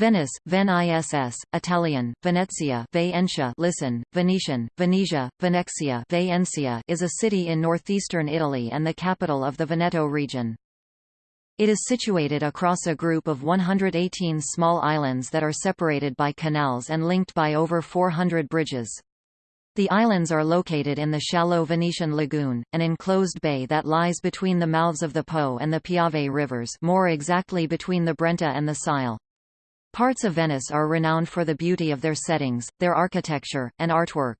Venice, Ven-ISS, Italian, Venezia Venetia listen, Venetian, Venetia, Venexia Venecia is a city in northeastern Italy and the capital of the Veneto region. It is situated across a group of 118 small islands that are separated by canals and linked by over 400 bridges. The islands are located in the shallow Venetian lagoon, an enclosed bay that lies between the mouths of the Po and the Piave rivers more exactly between the Brenta and the Sile. Parts of Venice are renowned for the beauty of their settings, their architecture, and artwork.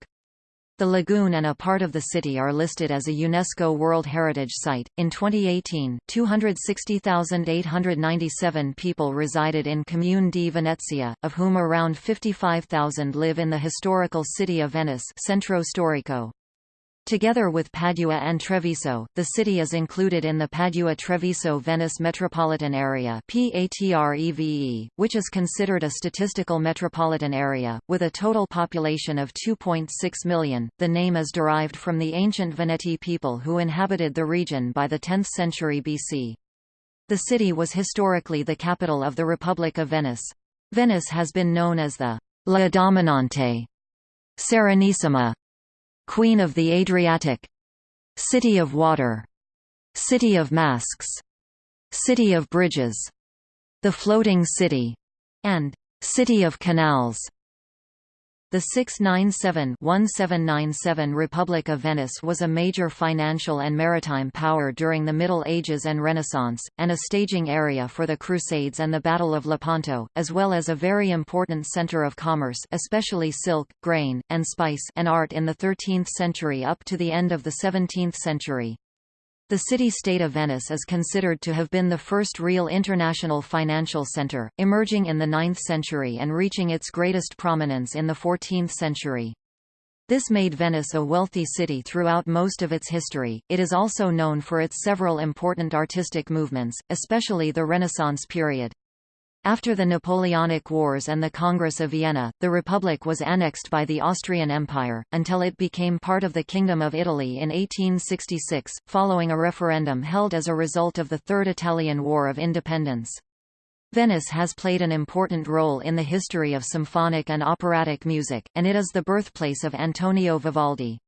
The lagoon and a part of the city are listed as a UNESCO World Heritage Site. In 2018, 260,897 people resided in Comune di Venezia, of whom around 55,000 live in the historical city of Venice, Centro Storico. Together with Padua and Treviso, the city is included in the Padua-Treviso-Venice metropolitan area which is considered a statistical metropolitan area, with a total population of 2.6 million. The name is derived from the ancient Veneti people who inhabited the region by the 10th century BC. The city was historically the capital of the Republic of Venice. Venice has been known as the La Dominante, Serenissima, Queen of the Adriatic. City of Water. City of Masks. City of Bridges. The Floating City. And City of Canals the 697-1797 Republic of Venice was a major financial and maritime power during the Middle Ages and Renaissance, and a staging area for the Crusades and the Battle of Lepanto, as well as a very important center of commerce especially silk, grain, and spice and art in the 13th century up to the end of the 17th century. The city-state of Venice is considered to have been the first real international financial center, emerging in the 9th century and reaching its greatest prominence in the 14th century. This made Venice a wealthy city throughout most of its history. It is also known for its several important artistic movements, especially the Renaissance period. After the Napoleonic Wars and the Congress of Vienna, the Republic was annexed by the Austrian Empire, until it became part of the Kingdom of Italy in 1866, following a referendum held as a result of the Third Italian War of Independence. Venice has played an important role in the history of symphonic and operatic music, and it is the birthplace of Antonio Vivaldi.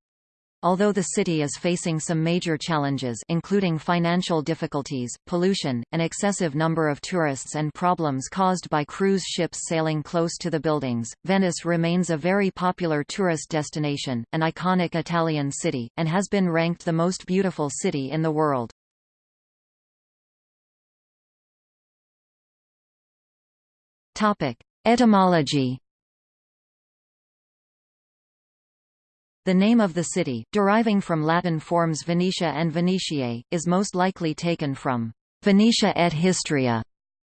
Although the city is facing some major challenges including financial difficulties, pollution, an excessive number of tourists and problems caused by cruise ships sailing close to the buildings, Venice remains a very popular tourist destination, an iconic Italian city, and has been ranked the most beautiful city in the world. Etymology The name of the city, deriving from Latin forms Venetia and Venetiae, is most likely taken from Venetia et Histria,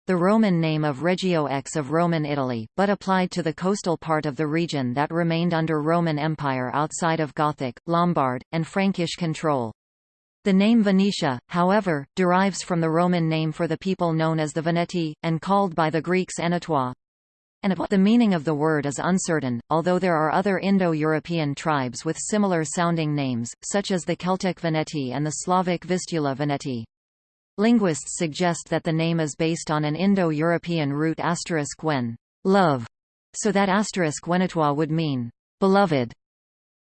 the Roman name of Regio X of Roman Italy, but applied to the coastal part of the region that remained under Roman Empire outside of Gothic, Lombard, and Frankish control. The name Venetia, however, derives from the Roman name for the people known as the Veneti, and called by the Greeks Enetois and the meaning of the word is uncertain, although there are other Indo-European tribes with similar sounding names, such as the Celtic Veneti and the Slavic Vistula Veneti. Linguists suggest that the name is based on an Indo-European root asterisk when love, so that asterisk Wenetois would mean beloved,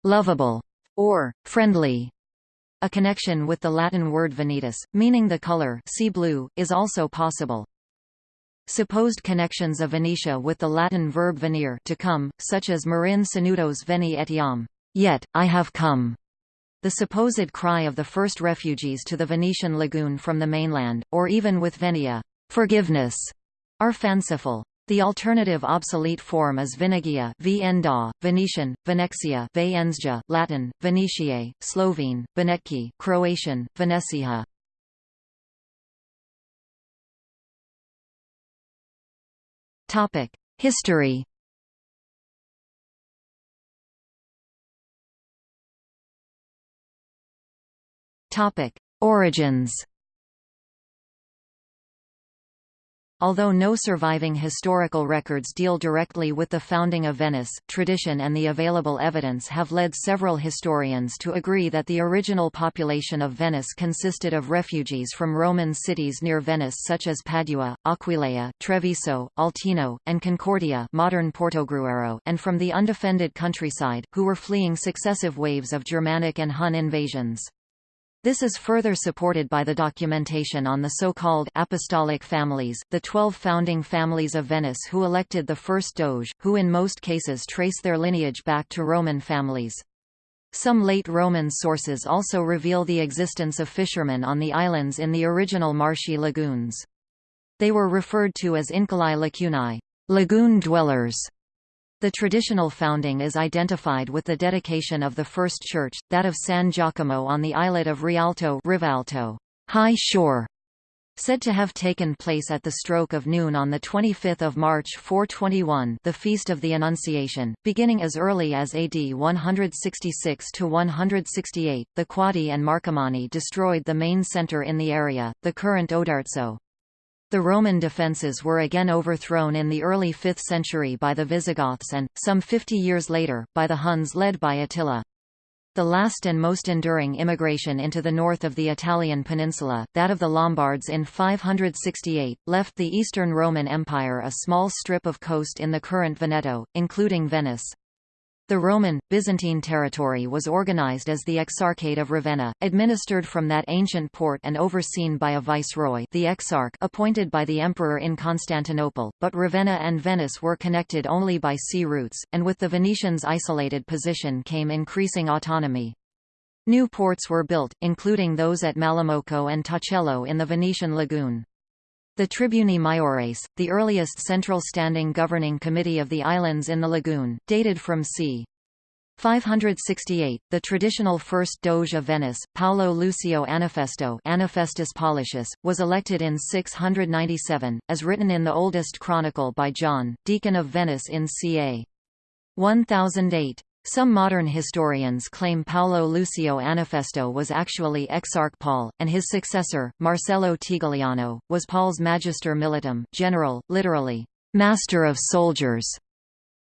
lovable, or friendly. A connection with the Latin word venetus, meaning the color sea blue, is also possible. Supposed connections of Venetia with the Latin verb venire to come, such as Marin Sanudos veni etiam, yet, I have come. The supposed cry of the first refugees to the Venetian lagoon from the mainland, or even with venia, forgiveness, are fanciful. The alternative obsolete form is Venegia Venda, Venetian, Venexia Venezja, Latin, Venetiae, Slovene, Venetki, Croatian, Venecija. Topic: History. Topic: Origins. Although no surviving historical records deal directly with the founding of Venice, tradition and the available evidence have led several historians to agree that the original population of Venice consisted of refugees from Roman cities near Venice such as Padua, Aquileia, Treviso, Altino, and Concordia modern Portogruaro and from the undefended countryside, who were fleeing successive waves of Germanic and Hun invasions. This is further supported by the documentation on the so-called apostolic families, the twelve founding families of Venice who elected the first doge, who in most cases trace their lineage back to Roman families. Some late Roman sources also reveal the existence of fishermen on the islands in the original marshy lagoons. They were referred to as Incolae lacunae, lagoon dwellers, the traditional founding is identified with the dedication of the first church, that of San Giacomo on the islet of Rialto Rivalto, high shore, said to have taken place at the stroke of noon on 25 March 421 the Feast of the Annunciation, beginning as early as AD 166–168, the Quadi and Marcomanni destroyed the main centre in the area, the current Oderzo. The Roman defences were again overthrown in the early 5th century by the Visigoths and, some 50 years later, by the Huns led by Attila. The last and most enduring immigration into the north of the Italian peninsula, that of the Lombards in 568, left the Eastern Roman Empire a small strip of coast in the current Veneto, including Venice. The Roman, Byzantine territory was organized as the Exarchate of Ravenna, administered from that ancient port and overseen by a viceroy the exarch appointed by the emperor in Constantinople, but Ravenna and Venice were connected only by sea routes, and with the Venetians' isolated position came increasing autonomy. New ports were built, including those at Malamocco and Torcello in the Venetian lagoon. The Tribuni Maiores, the earliest central standing governing committee of the islands in the lagoon, dated from c. 568, the traditional first Doge of Venice, Paolo Lucio Anafesto Anafestus Paulicius, was elected in 697, as written in the oldest chronicle by John, Deacon of Venice in ca. 1008. Some modern historians claim Paolo Lucio Anafesto was actually Exarch Paul, and his successor, Marcello Tigliano, was Paul's Magister Militum general, literally, master of soldiers.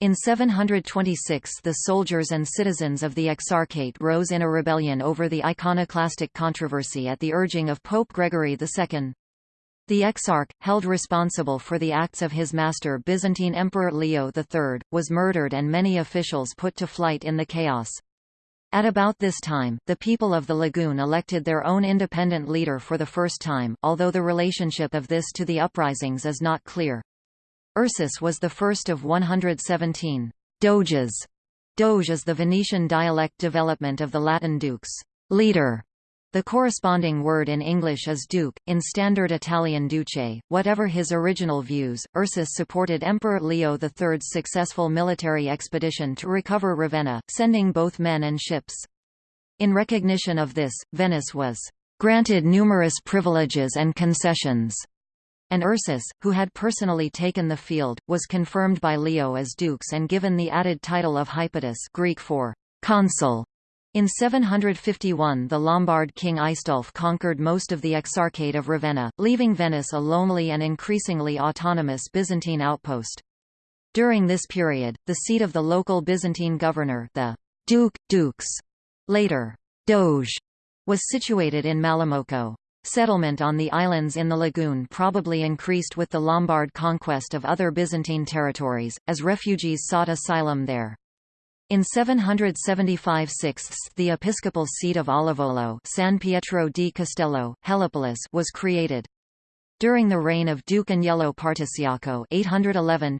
In 726 the soldiers and citizens of the Exarchate rose in a rebellion over the iconoclastic controversy at the urging of Pope Gregory II. The Exarch, held responsible for the acts of his master Byzantine Emperor Leo III, was murdered and many officials put to flight in the chaos. At about this time, the people of the lagoon elected their own independent leader for the first time, although the relationship of this to the uprisings is not clear. Ursus was the first of 117 doges. Doge is the Venetian dialect development of the Latin dux, leader, the corresponding word in English is duke, in Standard Italian duce. Whatever his original views, Ursus supported Emperor Leo III's successful military expedition to recover Ravenna, sending both men and ships. In recognition of this, Venice was granted numerous privileges and concessions, and Ursus, who had personally taken the field, was confirmed by Leo as dux and given the added title of Hypatus Greek for consul. In 751 the Lombard king Aistulf conquered most of the Exarchate of Ravenna, leaving Venice a lonely and increasingly autonomous Byzantine outpost. During this period, the seat of the local Byzantine governor the Duke, Dux, later Doge, was situated in Malamocco. Settlement on the islands in the lagoon probably increased with the Lombard conquest of other Byzantine territories, as refugees sought asylum there. In 775 6 the episcopal seat of Olivolo San Pietro di Castello, Helipolis was created. During the reign of Duke Agnello Particiaco 811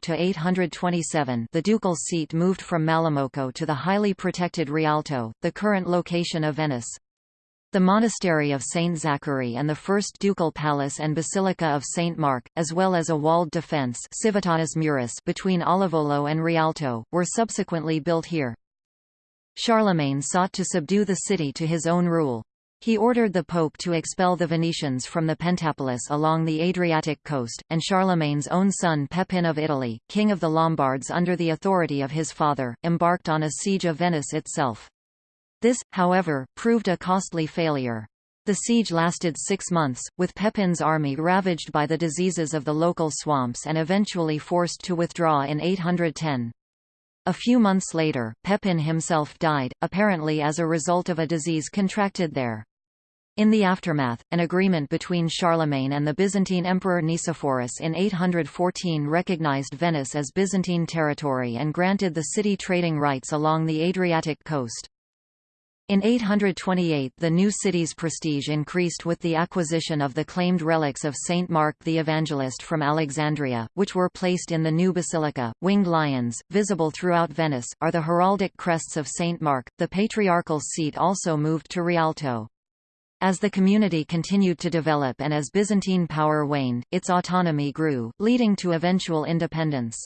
the ducal seat moved from Malamocco to the highly protected Rialto, the current location of Venice. The monastery of St. Zachary and the first ducal palace and basilica of St. Mark, as well as a walled defence Civitatis Muris between Olivolo and Rialto, were subsequently built here. Charlemagne sought to subdue the city to his own rule. He ordered the Pope to expel the Venetians from the Pentapolis along the Adriatic coast, and Charlemagne's own son Pepin of Italy, king of the Lombards under the authority of his father, embarked on a siege of Venice itself. This, however, proved a costly failure. The siege lasted six months, with Pepin's army ravaged by the diseases of the local swamps and eventually forced to withdraw in 810. A few months later, Pepin himself died, apparently as a result of a disease contracted there. In the aftermath, an agreement between Charlemagne and the Byzantine Emperor Nicephorus in 814 recognized Venice as Byzantine territory and granted the city trading rights along the Adriatic coast. In 828 the new city's prestige increased with the acquisition of the claimed relics of Saint Mark the Evangelist from Alexandria, which were placed in the new basilica. Winged lions, visible throughout Venice, are the heraldic crests of Saint Mark. The patriarchal seat also moved to Rialto. As the community continued to develop and as Byzantine power waned, its autonomy grew, leading to eventual independence.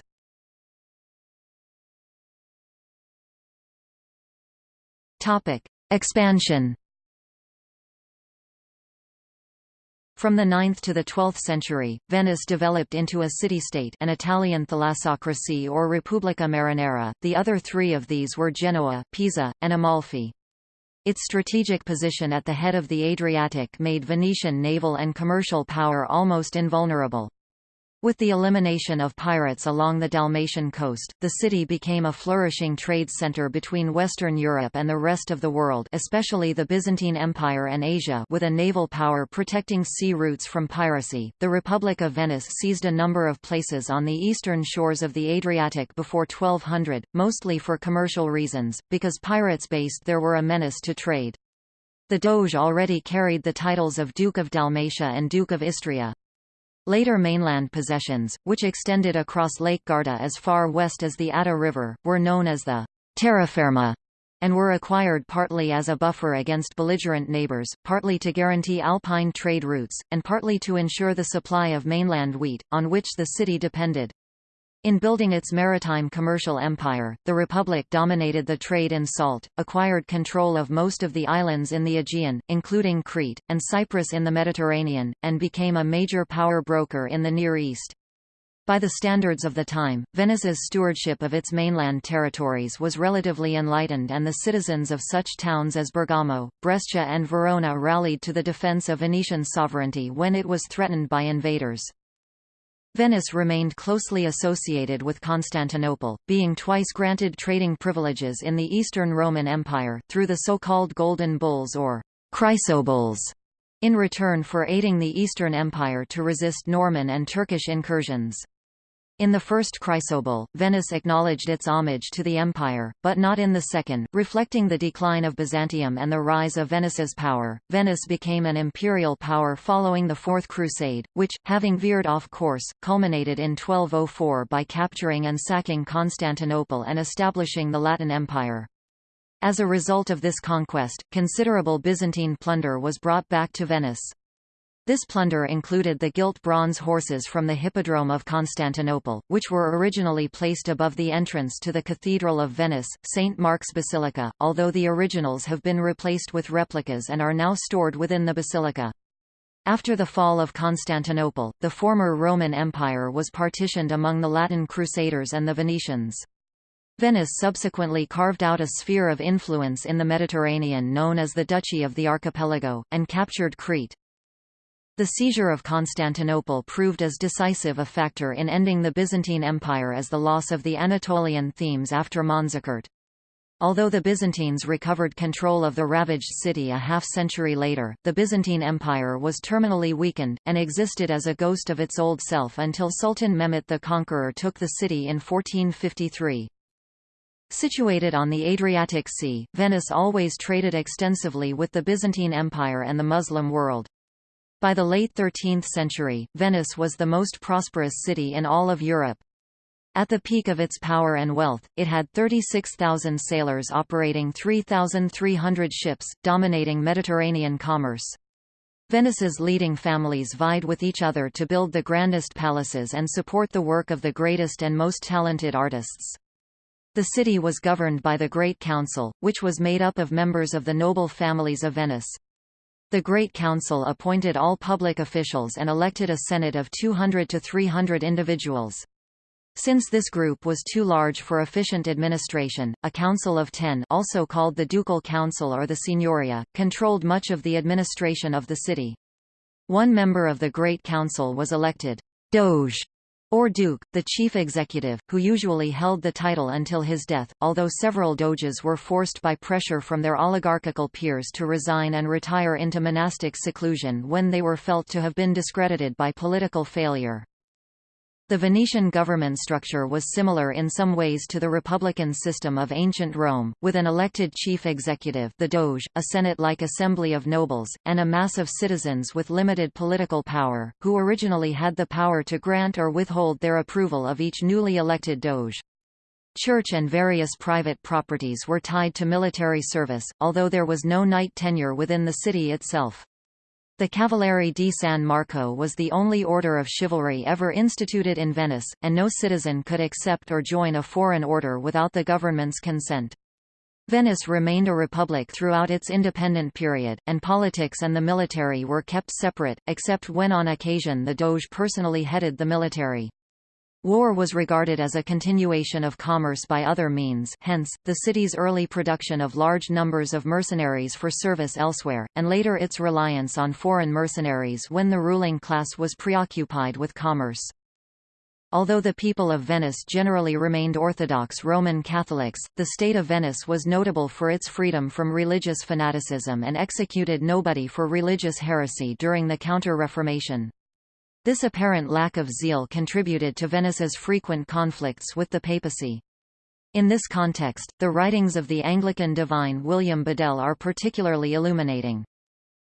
Topic: Expansion From the 9th to the 12th century, Venice developed into a city-state an Italian thalassocracy or Repubblica Marinara, the other three of these were Genoa, Pisa, and Amalfi. Its strategic position at the head of the Adriatic made Venetian naval and commercial power almost invulnerable. With the elimination of pirates along the Dalmatian coast, the city became a flourishing trade center between Western Europe and the rest of the world especially the Byzantine Empire and Asia with a naval power protecting sea routes from piracy. The Republic of Venice seized a number of places on the eastern shores of the Adriatic before 1200, mostly for commercial reasons, because pirates based there were a menace to trade. The Doge already carried the titles of Duke of Dalmatia and Duke of Istria. Later mainland possessions, which extended across Lake Garda as far west as the Adda River, were known as the Terra terraferma and were acquired partly as a buffer against belligerent neighbors, partly to guarantee alpine trade routes, and partly to ensure the supply of mainland wheat, on which the city depended. In building its maritime commercial empire, the Republic dominated the trade in salt, acquired control of most of the islands in the Aegean, including Crete, and Cyprus in the Mediterranean, and became a major power broker in the Near East. By the standards of the time, Venice's stewardship of its mainland territories was relatively enlightened and the citizens of such towns as Bergamo, Brescia and Verona rallied to the defense of Venetian sovereignty when it was threatened by invaders. Venice remained closely associated with Constantinople, being twice granted trading privileges in the Eastern Roman Empire, through the so-called Golden Bulls or Chrysobulls, in return for aiding the Eastern Empire to resist Norman and Turkish incursions. In the first chrysobull, Venice acknowledged its homage to the empire, but not in the second, reflecting the decline of Byzantium and the rise of Venice's power. Venice became an imperial power following the Fourth Crusade, which, having veered off course, culminated in 1204 by capturing and sacking Constantinople and establishing the Latin Empire. As a result of this conquest, considerable Byzantine plunder was brought back to Venice. This plunder included the gilt bronze horses from the Hippodrome of Constantinople, which were originally placed above the entrance to the Cathedral of Venice, St. Mark's Basilica, although the originals have been replaced with replicas and are now stored within the basilica. After the fall of Constantinople, the former Roman Empire was partitioned among the Latin Crusaders and the Venetians. Venice subsequently carved out a sphere of influence in the Mediterranean known as the Duchy of the Archipelago, and captured Crete. The seizure of Constantinople proved as decisive a factor in ending the Byzantine Empire as the loss of the Anatolian themes after Manzikert. Although the Byzantines recovered control of the ravaged city a half-century later, the Byzantine Empire was terminally weakened, and existed as a ghost of its old self until Sultan Mehmet the Conqueror took the city in 1453. Situated on the Adriatic Sea, Venice always traded extensively with the Byzantine Empire and the Muslim world. By the late 13th century, Venice was the most prosperous city in all of Europe. At the peak of its power and wealth, it had 36,000 sailors operating 3,300 ships, dominating Mediterranean commerce. Venice's leading families vied with each other to build the grandest palaces and support the work of the greatest and most talented artists. The city was governed by the Great Council, which was made up of members of the noble families of Venice. The Great Council appointed all public officials and elected a senate of 200 to 300 individuals. Since this group was too large for efficient administration, a council of ten also called the Ducal Council or the Signoria, controlled much of the administration of the city. One member of the Great Council was elected Doge or Duke, the chief executive, who usually held the title until his death, although several doges were forced by pressure from their oligarchical peers to resign and retire into monastic seclusion when they were felt to have been discredited by political failure. The Venetian government structure was similar in some ways to the republican system of ancient Rome, with an elected chief executive the Doge, a senate-like assembly of nobles, and a mass of citizens with limited political power, who originally had the power to grant or withhold their approval of each newly elected Doge. Church and various private properties were tied to military service, although there was no knight tenure within the city itself. The Cavaliere di San Marco was the only order of chivalry ever instituted in Venice, and no citizen could accept or join a foreign order without the government's consent. Venice remained a republic throughout its independent period, and politics and the military were kept separate, except when on occasion the Doge personally headed the military. War was regarded as a continuation of commerce by other means hence, the city's early production of large numbers of mercenaries for service elsewhere, and later its reliance on foreign mercenaries when the ruling class was preoccupied with commerce. Although the people of Venice generally remained Orthodox Roman Catholics, the state of Venice was notable for its freedom from religious fanaticism and executed nobody for religious heresy during the Counter-Reformation. This apparent lack of zeal contributed to Venice's frequent conflicts with the papacy. In this context, the writings of the Anglican divine William Bedell are particularly illuminating.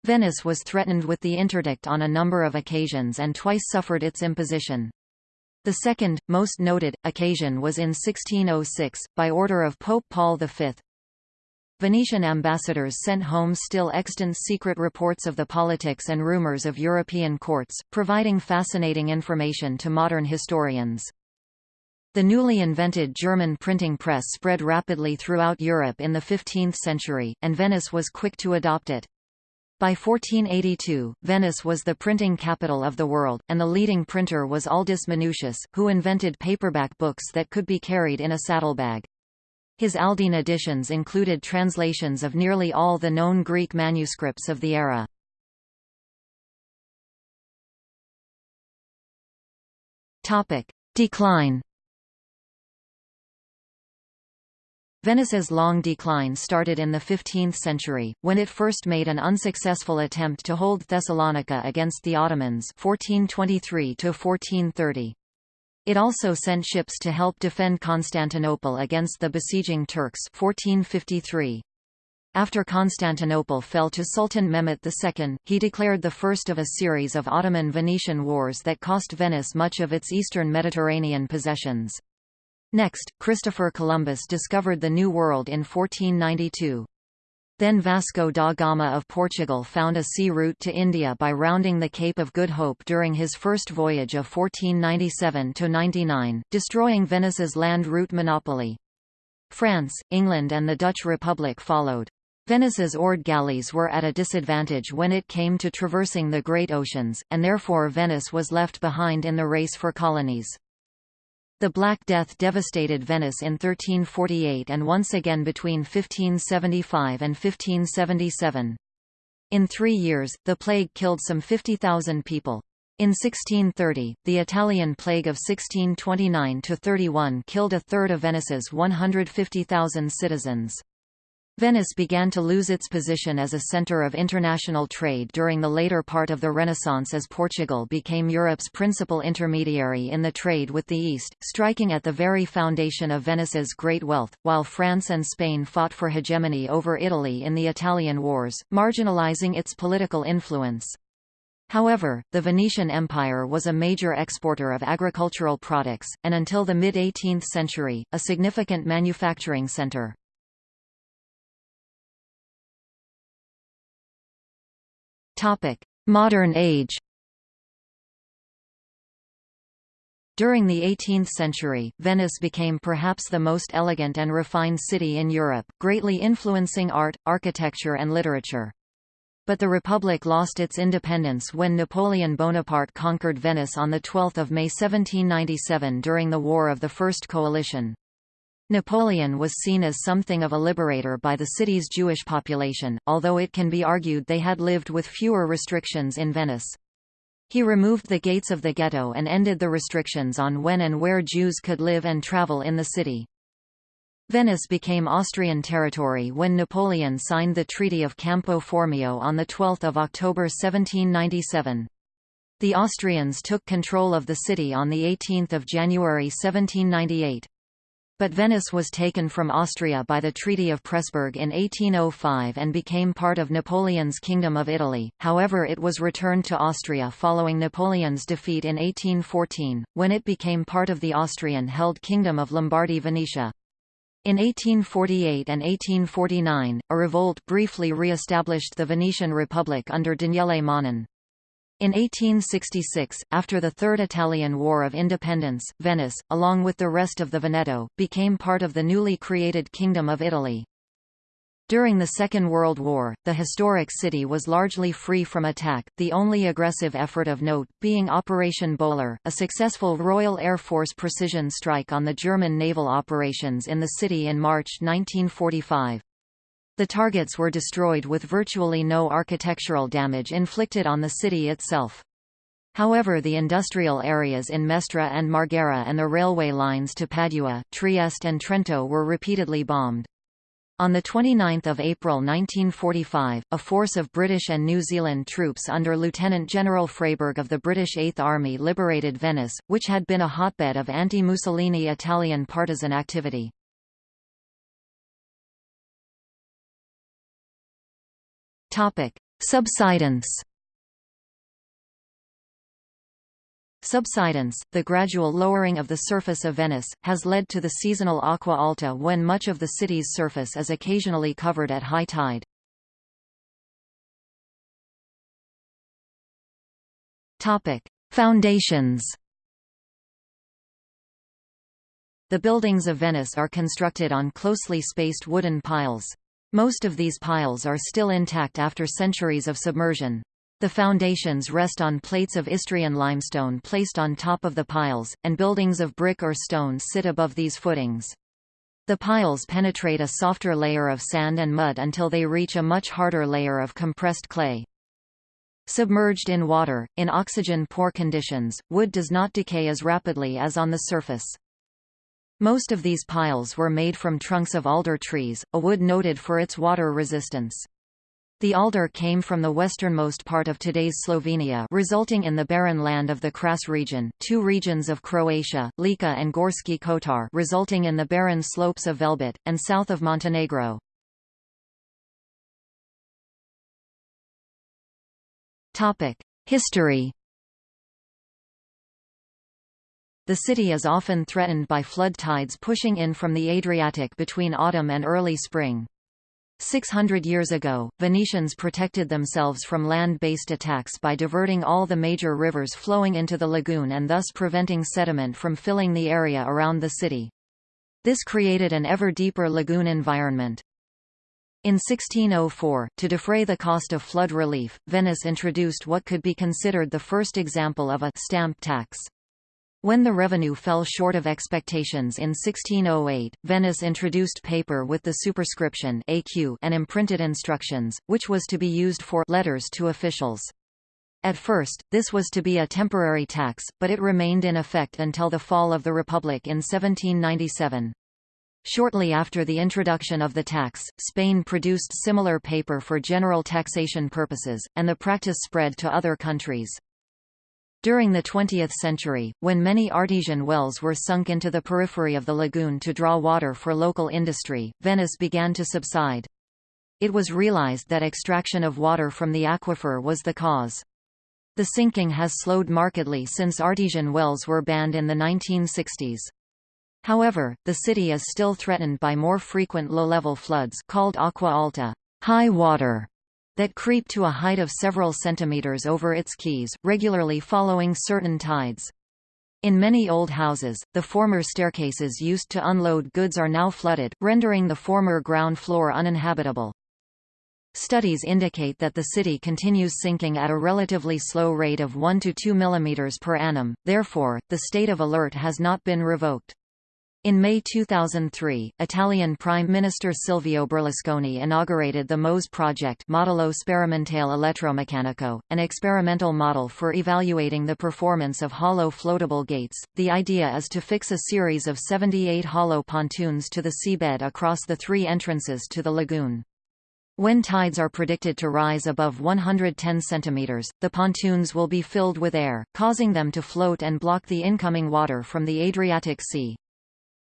Venice was threatened with the interdict on a number of occasions and twice suffered its imposition. The second, most noted, occasion was in 1606, by order of Pope Paul V, Venetian ambassadors sent home still extant secret reports of the politics and rumors of European courts, providing fascinating information to modern historians. The newly invented German printing press spread rapidly throughout Europe in the 15th century, and Venice was quick to adopt it. By 1482, Venice was the printing capital of the world, and the leading printer was Aldus Manutius, who invented paperback books that could be carried in a saddlebag. His Aldine editions included translations of nearly all the known Greek manuscripts of the era. Decline Venice's long decline started in the 15th century, when it first made an unsuccessful attempt to hold Thessalonica against the Ottomans 1423 -1430. It also sent ships to help defend Constantinople against the besieging Turks 1453. After Constantinople fell to Sultan Mehmet II, he declared the first of a series of Ottoman-Venetian wars that cost Venice much of its eastern Mediterranean possessions. Next, Christopher Columbus discovered the New World in 1492. Then Vasco da Gama of Portugal found a sea route to India by rounding the Cape of Good Hope during his first voyage of 1497–99, destroying Venice's land route monopoly. France, England and the Dutch Republic followed. Venice's oared galleys were at a disadvantage when it came to traversing the great oceans, and therefore Venice was left behind in the race for colonies. The Black Death devastated Venice in 1348 and once again between 1575 and 1577. In three years, the plague killed some 50,000 people. In 1630, the Italian plague of 1629–31 killed a third of Venice's 150,000 citizens. Venice began to lose its position as a center of international trade during the later part of the Renaissance as Portugal became Europe's principal intermediary in the trade with the East, striking at the very foundation of Venice's great wealth, while France and Spain fought for hegemony over Italy in the Italian Wars, marginalizing its political influence. However, the Venetian Empire was a major exporter of agricultural products, and until the mid-18th century, a significant manufacturing center. Modern age. During the 18th century, Venice became perhaps the most elegant and refined city in Europe, greatly influencing art, architecture and literature. But the Republic lost its independence when Napoleon Bonaparte conquered Venice on 12 May 1797 during the War of the First Coalition. Napoleon was seen as something of a liberator by the city's Jewish population, although it can be argued they had lived with fewer restrictions in Venice. He removed the gates of the ghetto and ended the restrictions on when and where Jews could live and travel in the city. Venice became Austrian territory when Napoleon signed the Treaty of Campo Formio on 12 October 1797. The Austrians took control of the city on 18 January 1798. But Venice was taken from Austria by the Treaty of Pressburg in 1805 and became part of Napoleon's Kingdom of Italy, however it was returned to Austria following Napoleon's defeat in 1814, when it became part of the Austrian-held Kingdom of Lombardy-Venetia. In 1848 and 1849, a revolt briefly re-established the Venetian Republic under Daniele Manin. In 1866, after the Third Italian War of Independence, Venice, along with the rest of the Veneto, became part of the newly created Kingdom of Italy. During the Second World War, the historic city was largely free from attack, the only aggressive effort of note, being Operation Bowler, a successful Royal Air Force precision strike on the German naval operations in the city in March 1945. The targets were destroyed with virtually no architectural damage inflicted on the city itself. However the industrial areas in Mestre and Marghera and the railway lines to Padua, Trieste and Trento were repeatedly bombed. On 29 April 1945, a force of British and New Zealand troops under Lieutenant General Freyberg of the British Eighth Army liberated Venice, which had been a hotbed of anti-Mussolini Italian partisan activity. Topic: Subsidence. Subsidence, the gradual lowering of the surface of Venice, has led to the seasonal acqua alta when much of the city's surface is occasionally covered at high tide. Topic: Foundations. The buildings of Venice are constructed on closely spaced wooden piles. Most of these piles are still intact after centuries of submersion. The foundations rest on plates of Istrian limestone placed on top of the piles, and buildings of brick or stone sit above these footings. The piles penetrate a softer layer of sand and mud until they reach a much harder layer of compressed clay. Submerged in water, in oxygen-poor conditions, wood does not decay as rapidly as on the surface. Most of these piles were made from trunks of alder trees, a wood noted for its water resistance. The alder came from the westernmost part of today's Slovenia resulting in the barren land of the Kras region, two regions of Croatia, Lika and Gorski Kotar resulting in the barren slopes of Velebit, and south of Montenegro. History The city is often threatened by flood tides pushing in from the Adriatic between autumn and early spring. 600 years ago, Venetians protected themselves from land-based attacks by diverting all the major rivers flowing into the lagoon and thus preventing sediment from filling the area around the city. This created an ever deeper lagoon environment. In 1604, to defray the cost of flood relief, Venice introduced what could be considered the first example of a stamp tax. When the revenue fell short of expectations in 1608, Venice introduced paper with the superscription AQ and imprinted instructions, which was to be used for letters to officials. At first, this was to be a temporary tax, but it remained in effect until the fall of the Republic in 1797. Shortly after the introduction of the tax, Spain produced similar paper for general taxation purposes, and the practice spread to other countries. During the 20th century, when many artesian wells were sunk into the periphery of the lagoon to draw water for local industry, Venice began to subside. It was realized that extraction of water from the aquifer was the cause. The sinking has slowed markedly since artesian wells were banned in the 1960s. However, the city is still threatened by more frequent low-level floods called acqua alta, high water, that creep to a height of several centimeters over its quays, regularly following certain tides. In many old houses, the former staircases used to unload goods are now flooded, rendering the former ground floor uninhabitable. Studies indicate that the city continues sinking at a relatively slow rate of 1 to 2 mm per annum, therefore, the state of alert has not been revoked. In May 2003, Italian Prime Minister Silvio Berlusconi inaugurated the MOSE project Modello Sperimentale Elettromeccanico, an experimental model for evaluating the performance of hollow floatable gates. The idea is to fix a series of 78 hollow pontoons to the seabed across the three entrances to the lagoon. When tides are predicted to rise above 110 centimeters, the pontoons will be filled with air, causing them to float and block the incoming water from the Adriatic Sea.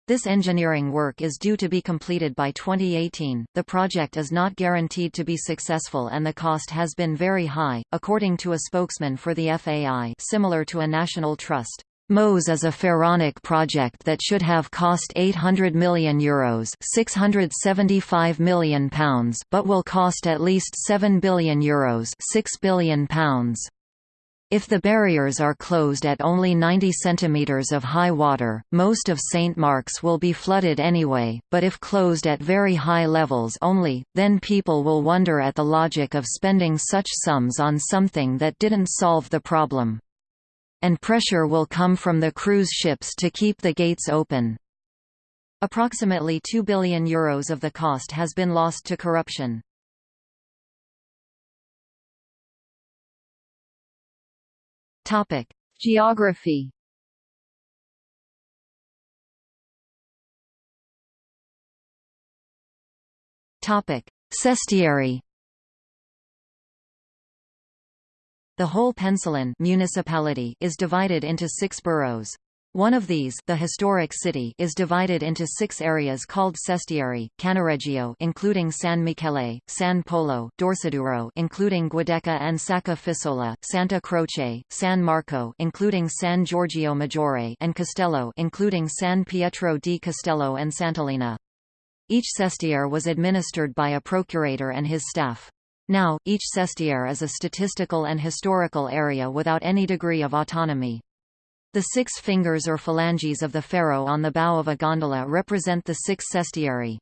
This engineering work is due to be completed by 2018. The project is not guaranteed to be successful and the cost has been very high, according to a spokesman for the FAI, similar to a national trust. MOSE is a pharaonic project that should have cost €800 million, Euros £675 million but will cost at least €7 billion, Euros £6 billion. If the barriers are closed at only 90 cm of high water, most of St. Mark's will be flooded anyway, but if closed at very high levels only, then people will wonder at the logic of spending such sums on something that didn't solve the problem. And pressure will come from the cruise ships to keep the gates open. Approximately €2 billion Euros of the cost has been lost to corruption. Topic: Geography. Topic: Sestieri. The whole Pensilon municipality is divided into six boroughs. One of these, the historic city, is divided into six areas called Sestieri, Cannaregio including San Michele, San Polo, Dorsoduro including Giudecca and Sacca Fisola, Santa Croce, San Marco including San Giorgio Maggiore and Castello including San Pietro di Castello and Sant'Elena. Each sestiere was administered by a procurator and his staff. Now, each sestiere is a statistical and historical area without any degree of autonomy. The six fingers or phalanges of the ferro on the bow of a gondola represent the six sestieri.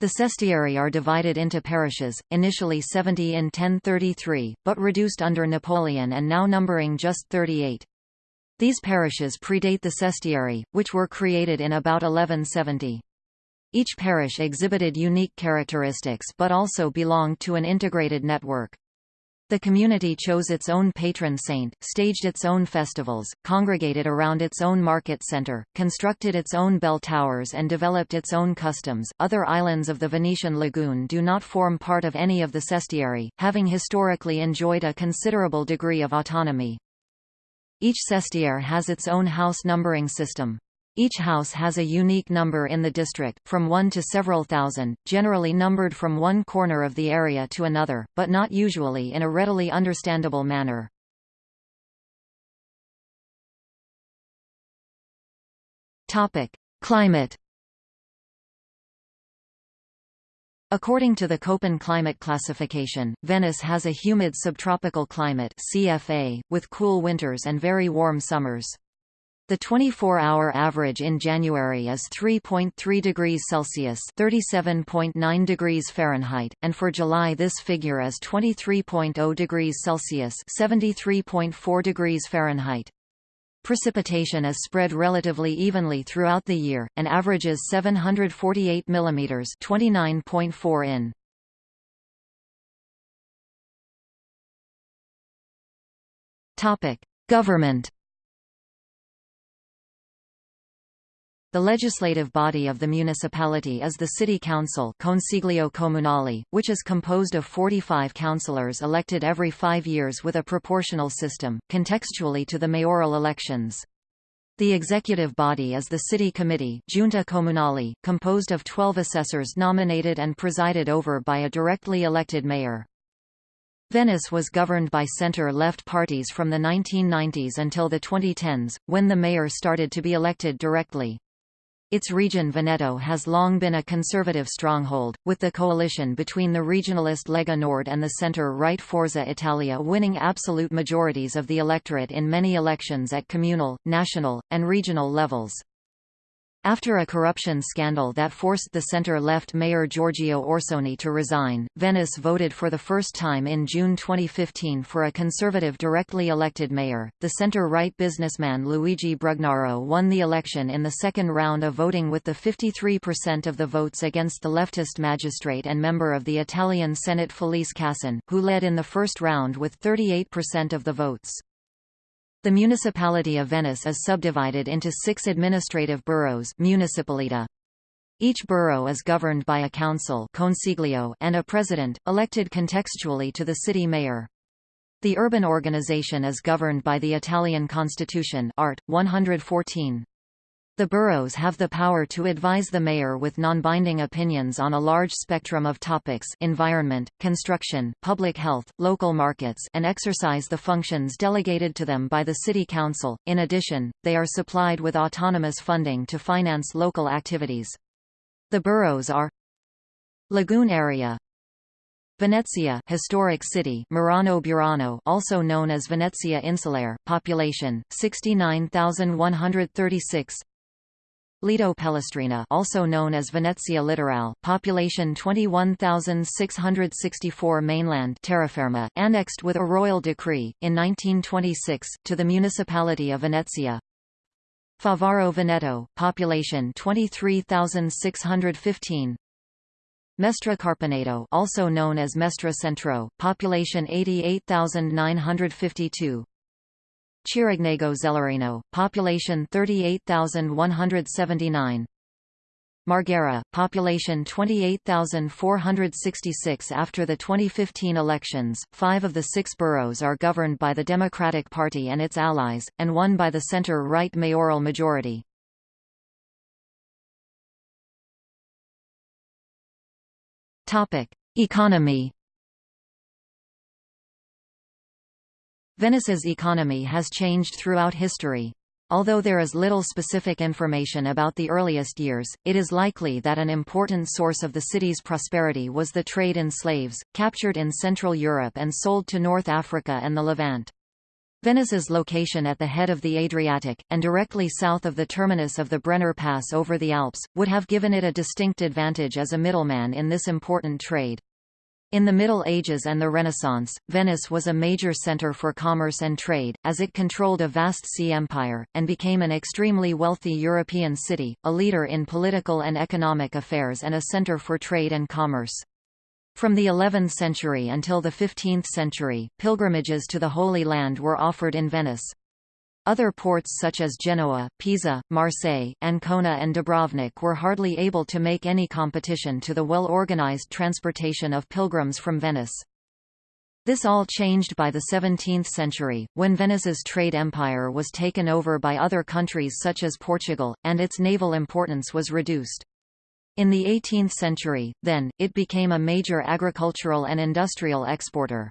The sestieri are divided into parishes, initially 70 in 1033, but reduced under Napoleon and now numbering just 38. These parishes predate the sestieri, which were created in about 1170. Each parish exhibited unique characteristics but also belonged to an integrated network. The community chose its own patron saint, staged its own festivals, congregated around its own market center, constructed its own bell towers and developed its own customs. Other islands of the Venetian lagoon do not form part of any of the sestieri, having historically enjoyed a considerable degree of autonomy. Each sestiere has its own house numbering system. Each house has a unique number in the district, from one to several thousand, generally numbered from one corner of the area to another, but not usually in a readily understandable manner. Climate According to the Köppen climate classification, Venice has a humid subtropical climate CFA, with cool winters and very warm summers. The 24-hour average in January is 3.3 degrees Celsius (37.9 degrees Fahrenheit), and for July this figure is 23.0 degrees Celsius (73.4 degrees Fahrenheit). Precipitation is spread relatively evenly throughout the year, and averages 748 mm (29.4 in). Topic: Government The legislative body of the municipality is the City Council Consiglio Comunale, which is composed of 45 councillors elected every five years with a proportional system, contextually to the mayoral elections. The executive body is the City Committee Giunta Comunale, composed of 12 assessors nominated and presided over by a directly elected mayor. Venice was governed by center-left parties from the 1990s until the 2010s, when the mayor started to be elected directly. Its region Veneto has long been a conservative stronghold, with the coalition between the regionalist Lega Nord and the centre-right Forza Italia winning absolute majorities of the electorate in many elections at communal, national, and regional levels. After a corruption scandal that forced the center-left mayor Giorgio Orsoni to resign, Venice voted for the first time in June 2015 for a conservative directly elected mayor. The center-right businessman Luigi Brugnaro won the election in the second round of voting with the 53% of the votes against the leftist magistrate and member of the Italian Senate Felice Casson, who led in the first round with 38% of the votes. The municipality of Venice is subdivided into six administrative boroughs municipalita. Each borough is governed by a council consiglio and a president, elected contextually to the city mayor. The urban organization is governed by the Italian constitution Art. 114. The boroughs have the power to advise the mayor with non-binding opinions on a large spectrum of topics environment, construction, public health, local markets and exercise the functions delegated to them by the city council. In addition, they are supplied with autonomous funding to finance local activities. The boroughs are Lagoon area Venezia historic city Murano Burano also known as Venezia Insulare population 69136 Lido Pellestrina also known as Venezia Litorale, population 21,664 mainland terraferma, annexed with a royal decree, in 1926, to the municipality of Venezia. Favaro Veneto, population 23,615 Mestre Carpenedo also known as Mestre Centro, population 88,952 Chirignago Zelarino, population 38,179. Marghera, population 28,466 After the 2015 elections, five of the six boroughs are governed by the Democratic Party and its allies, and one by the center-right mayoral majority. Economy Venice's economy has changed throughout history. Although there is little specific information about the earliest years, it is likely that an important source of the city's prosperity was the trade in slaves, captured in Central Europe and sold to North Africa and the Levant. Venice's location at the head of the Adriatic, and directly south of the terminus of the Brenner Pass over the Alps, would have given it a distinct advantage as a middleman in this important trade. In the Middle Ages and the Renaissance, Venice was a major center for commerce and trade, as it controlled a vast sea empire, and became an extremely wealthy European city, a leader in political and economic affairs and a center for trade and commerce. From the 11th century until the 15th century, pilgrimages to the Holy Land were offered in Venice. Other ports such as Genoa, Pisa, Marseille, Ancona and Dubrovnik were hardly able to make any competition to the well-organized transportation of pilgrims from Venice. This all changed by the 17th century, when Venice's trade empire was taken over by other countries such as Portugal, and its naval importance was reduced. In the 18th century, then, it became a major agricultural and industrial exporter.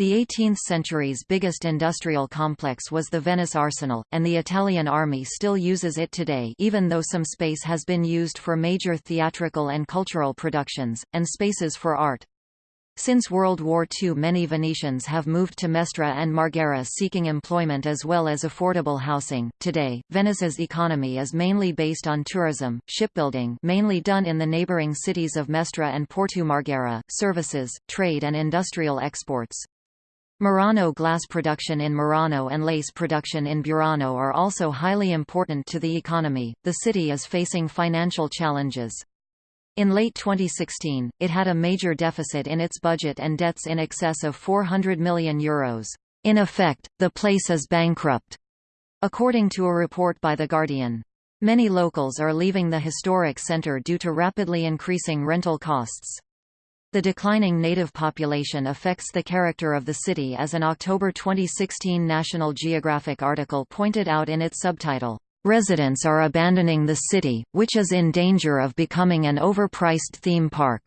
The 18th century's biggest industrial complex was the Venice Arsenal, and the Italian army still uses it today even though some space has been used for major theatrical and cultural productions, and spaces for art. Since World War II many Venetians have moved to Mestre and Marghera seeking employment as well as affordable housing. Today, Venice's economy is mainly based on tourism, shipbuilding mainly done in the neighboring cities of Mestre and Porto Marghera, services, trade and industrial exports. Murano glass production in Murano and lace production in Burano are also highly important to the economy. The city is facing financial challenges. In late 2016, it had a major deficit in its budget and debts in excess of €400 million. In effect, the place is bankrupt, according to a report by The Guardian. Many locals are leaving the historic centre due to rapidly increasing rental costs. The declining native population affects the character of the city as an October 2016 National Geographic article pointed out in its subtitle, "...residents are abandoning the city, which is in danger of becoming an overpriced theme park."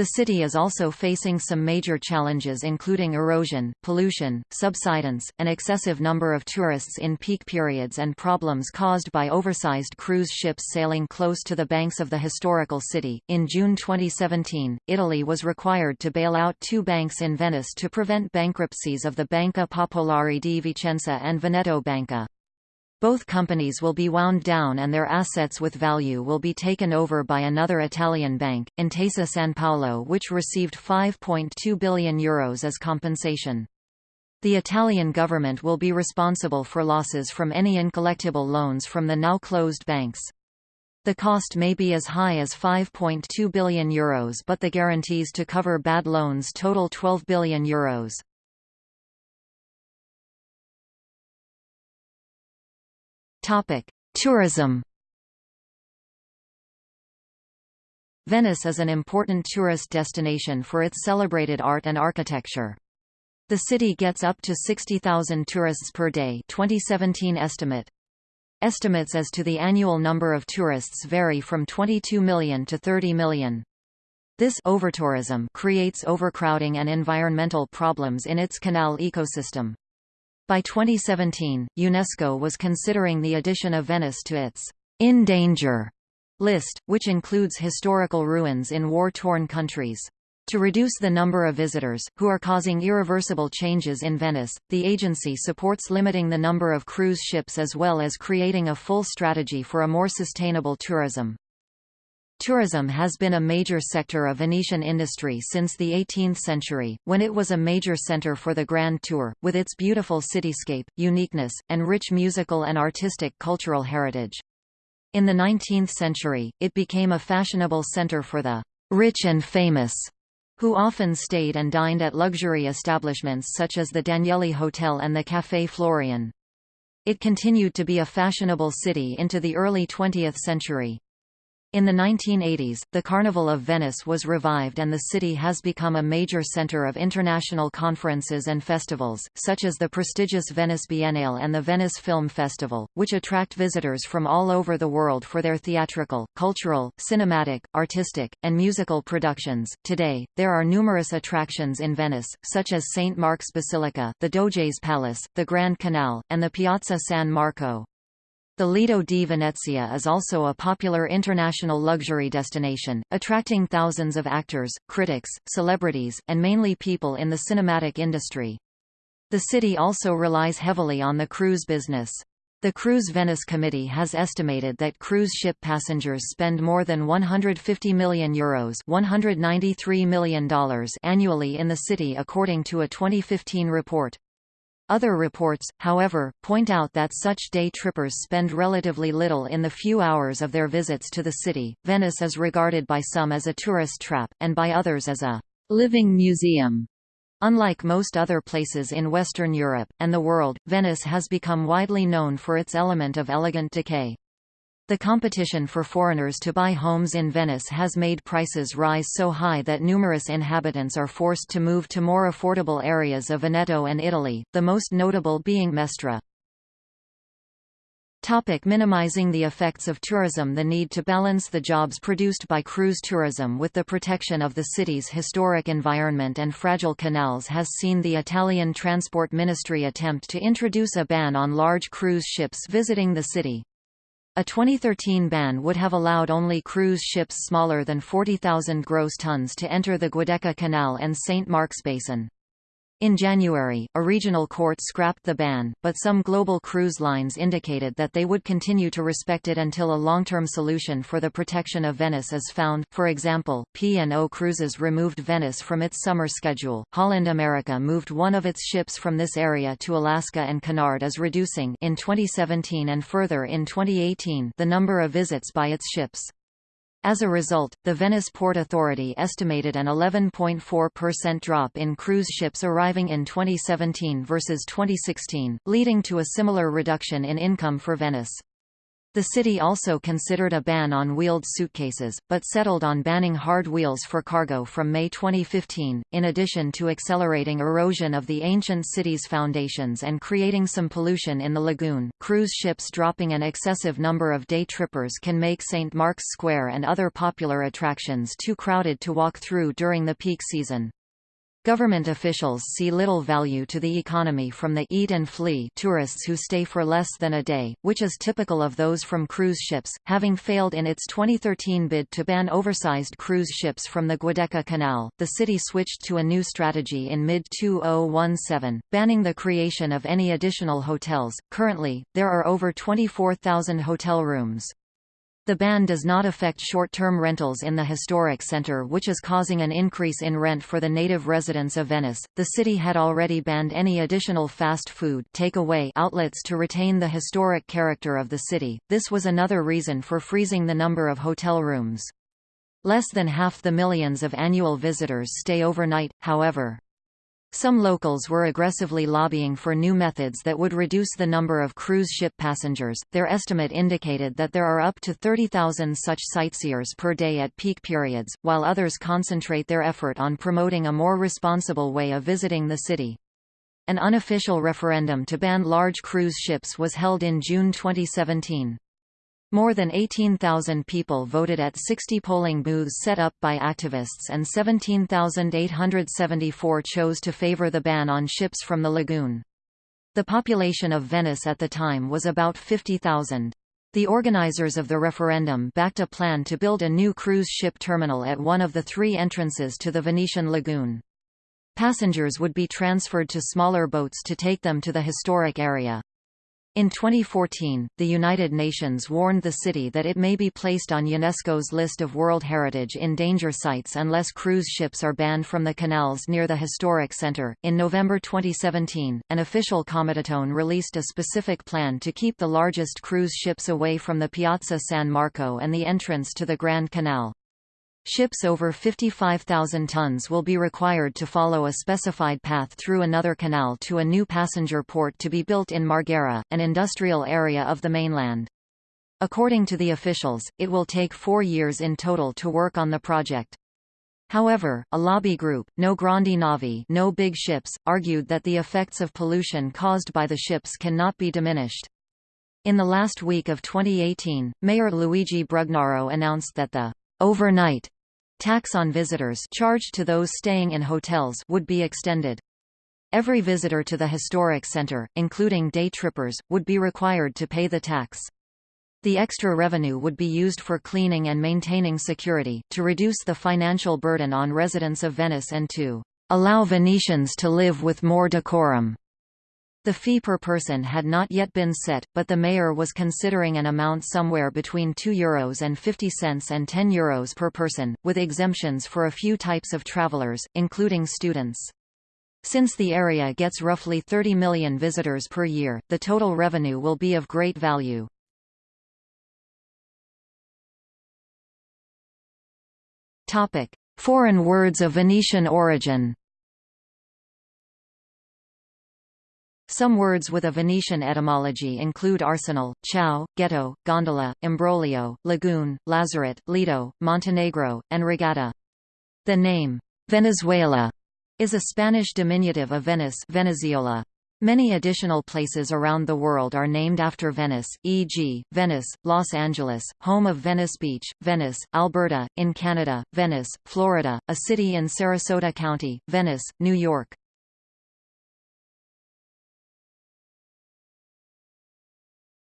The city is also facing some major challenges including erosion, pollution, subsidence, an excessive number of tourists in peak periods and problems caused by oversized cruise ships sailing close to the banks of the historical city. In June 2017, Italy was required to bail out two banks in Venice to prevent bankruptcies of the Banca Popolare di Vicenza and Veneto Banca. Both companies will be wound down and their assets with value will be taken over by another Italian bank, Intesa San Paolo which received €5.2 billion Euros as compensation. The Italian government will be responsible for losses from any uncollectible loans from the now closed banks. The cost may be as high as €5.2 billion Euros but the guarantees to cover bad loans total €12 billion Euros. Topic: Tourism. Venice is an important tourist destination for its celebrated art and architecture. The city gets up to 60,000 tourists per day 2017 estimate. Estimates as to the annual number of tourists vary from 22 million to 30 million. This overtourism creates overcrowding and environmental problems in its canal ecosystem. By 2017, UNESCO was considering the addition of Venice to its in danger list, which includes historical ruins in war-torn countries. To reduce the number of visitors, who are causing irreversible changes in Venice, the agency supports limiting the number of cruise ships as well as creating a full strategy for a more sustainable tourism. Tourism has been a major sector of Venetian industry since the 18th century, when it was a major center for the Grand Tour, with its beautiful cityscape, uniqueness, and rich musical and artistic cultural heritage. In the 19th century, it became a fashionable center for the rich and famous, who often stayed and dined at luxury establishments such as the Danieli Hotel and the Café Florian. It continued to be a fashionable city into the early 20th century. In the 1980s, the Carnival of Venice was revived and the city has become a major center of international conferences and festivals, such as the prestigious Venice Biennale and the Venice Film Festival, which attract visitors from all over the world for their theatrical, cultural, cinematic, artistic, and musical productions. Today, there are numerous attractions in Venice, such as St. Mark's Basilica, the Doge's Palace, the Grand Canal, and the Piazza San Marco. The Lido di Venezia is also a popular international luxury destination, attracting thousands of actors, critics, celebrities, and mainly people in the cinematic industry. The city also relies heavily on the cruise business. The Cruise Venice Committee has estimated that cruise ship passengers spend more than €150 million, Euros $193 million annually in the city according to a 2015 report. Other reports, however, point out that such day trippers spend relatively little in the few hours of their visits to the city. Venice is regarded by some as a tourist trap, and by others as a living museum. Unlike most other places in Western Europe, and the world, Venice has become widely known for its element of elegant decay. The competition for foreigners to buy homes in Venice has made prices rise so high that numerous inhabitants are forced to move to more affordable areas of Veneto and Italy, the most notable being Mestre. Topic minimizing the effects of tourism The need to balance the jobs produced by cruise tourism with the protection of the city's historic environment and fragile canals has seen the Italian Transport Ministry attempt to introduce a ban on large cruise ships visiting the city. A 2013 ban would have allowed only cruise ships smaller than 40,000 gross tons to enter the Giudecca Canal and St. Mark's Basin. In January, a regional court scrapped the ban, but some global cruise lines indicated that they would continue to respect it until a long-term solution for the protection of Venice is found. For example, P&O Cruises removed Venice from its summer schedule. Holland America moved one of its ships from this area to Alaska and Cunard is reducing in 2017 and further in 2018 the number of visits by its ships. As a result, the Venice Port Authority estimated an 11.4% drop in cruise ships arriving in 2017 versus 2016, leading to a similar reduction in income for Venice. The city also considered a ban on wheeled suitcases, but settled on banning hard wheels for cargo from May 2015, in addition to accelerating erosion of the ancient city's foundations and creating some pollution in the lagoon. Cruise ships dropping an excessive number of day trippers can make St. Mark's Square and other popular attractions too crowded to walk through during the peak season. Government officials see little value to the economy from the eat and flee tourists who stay for less than a day, which is typical of those from cruise ships, having failed in its 2013 bid to ban oversized cruise ships from the Giudecca Canal. The city switched to a new strategy in mid-2017, banning the creation of any additional hotels. Currently, there are over 24,000 hotel rooms. The ban does not affect short-term rentals in the historic center which is causing an increase in rent for the native residents of Venice. The city had already banned any additional fast food takeaway outlets to retain the historic character of the city. This was another reason for freezing the number of hotel rooms. Less than half the millions of annual visitors stay overnight, however. Some locals were aggressively lobbying for new methods that would reduce the number of cruise ship passengers. Their estimate indicated that there are up to 30,000 such sightseers per day at peak periods, while others concentrate their effort on promoting a more responsible way of visiting the city. An unofficial referendum to ban large cruise ships was held in June 2017. More than 18,000 people voted at 60 polling booths set up by activists and 17,874 chose to favor the ban on ships from the lagoon. The population of Venice at the time was about 50,000. The organizers of the referendum backed a plan to build a new cruise ship terminal at one of the three entrances to the Venetian lagoon. Passengers would be transferred to smaller boats to take them to the historic area. In 2014, the United Nations warned the city that it may be placed on UNESCO's list of World Heritage in Danger Sites unless cruise ships are banned from the canals near the historic center. In November 2017, an official Comitatone released a specific plan to keep the largest cruise ships away from the Piazza San Marco and the entrance to the Grand Canal. Ships over 55,000 tons will be required to follow a specified path through another canal to a new passenger port to be built in Marghera, an industrial area of the mainland. According to the officials, it will take four years in total to work on the project. However, a lobby group, No Grandi Navi no big ships, argued that the effects of pollution caused by the ships cannot be diminished. In the last week of 2018, Mayor Luigi Brugnaro announced that the overnight tax on visitors charged to those staying in hotels would be extended. Every visitor to the historic center, including day trippers, would be required to pay the tax. The extra revenue would be used for cleaning and maintaining security, to reduce the financial burden on residents of Venice and to allow Venetians to live with more decorum. The fee per person had not yet been set, but the mayor was considering an amount somewhere between €2 and 50 cents and €10 Euros per person, with exemptions for a few types of travelers, including students. Since the area gets roughly 30 million visitors per year, the total revenue will be of great value. Foreign words of Venetian origin Some words with a Venetian etymology include arsenal, ciao, ghetto, gondola, imbroglio, lagoon, lazaret, lido, Montenegro, and regatta. The name, Venezuela, is a Spanish diminutive of Venice Venezuela. Many additional places around the world are named after Venice, e.g., Venice, Los Angeles, home of Venice Beach, Venice, Alberta, in Canada, Venice, Florida, a city in Sarasota County, Venice, New York.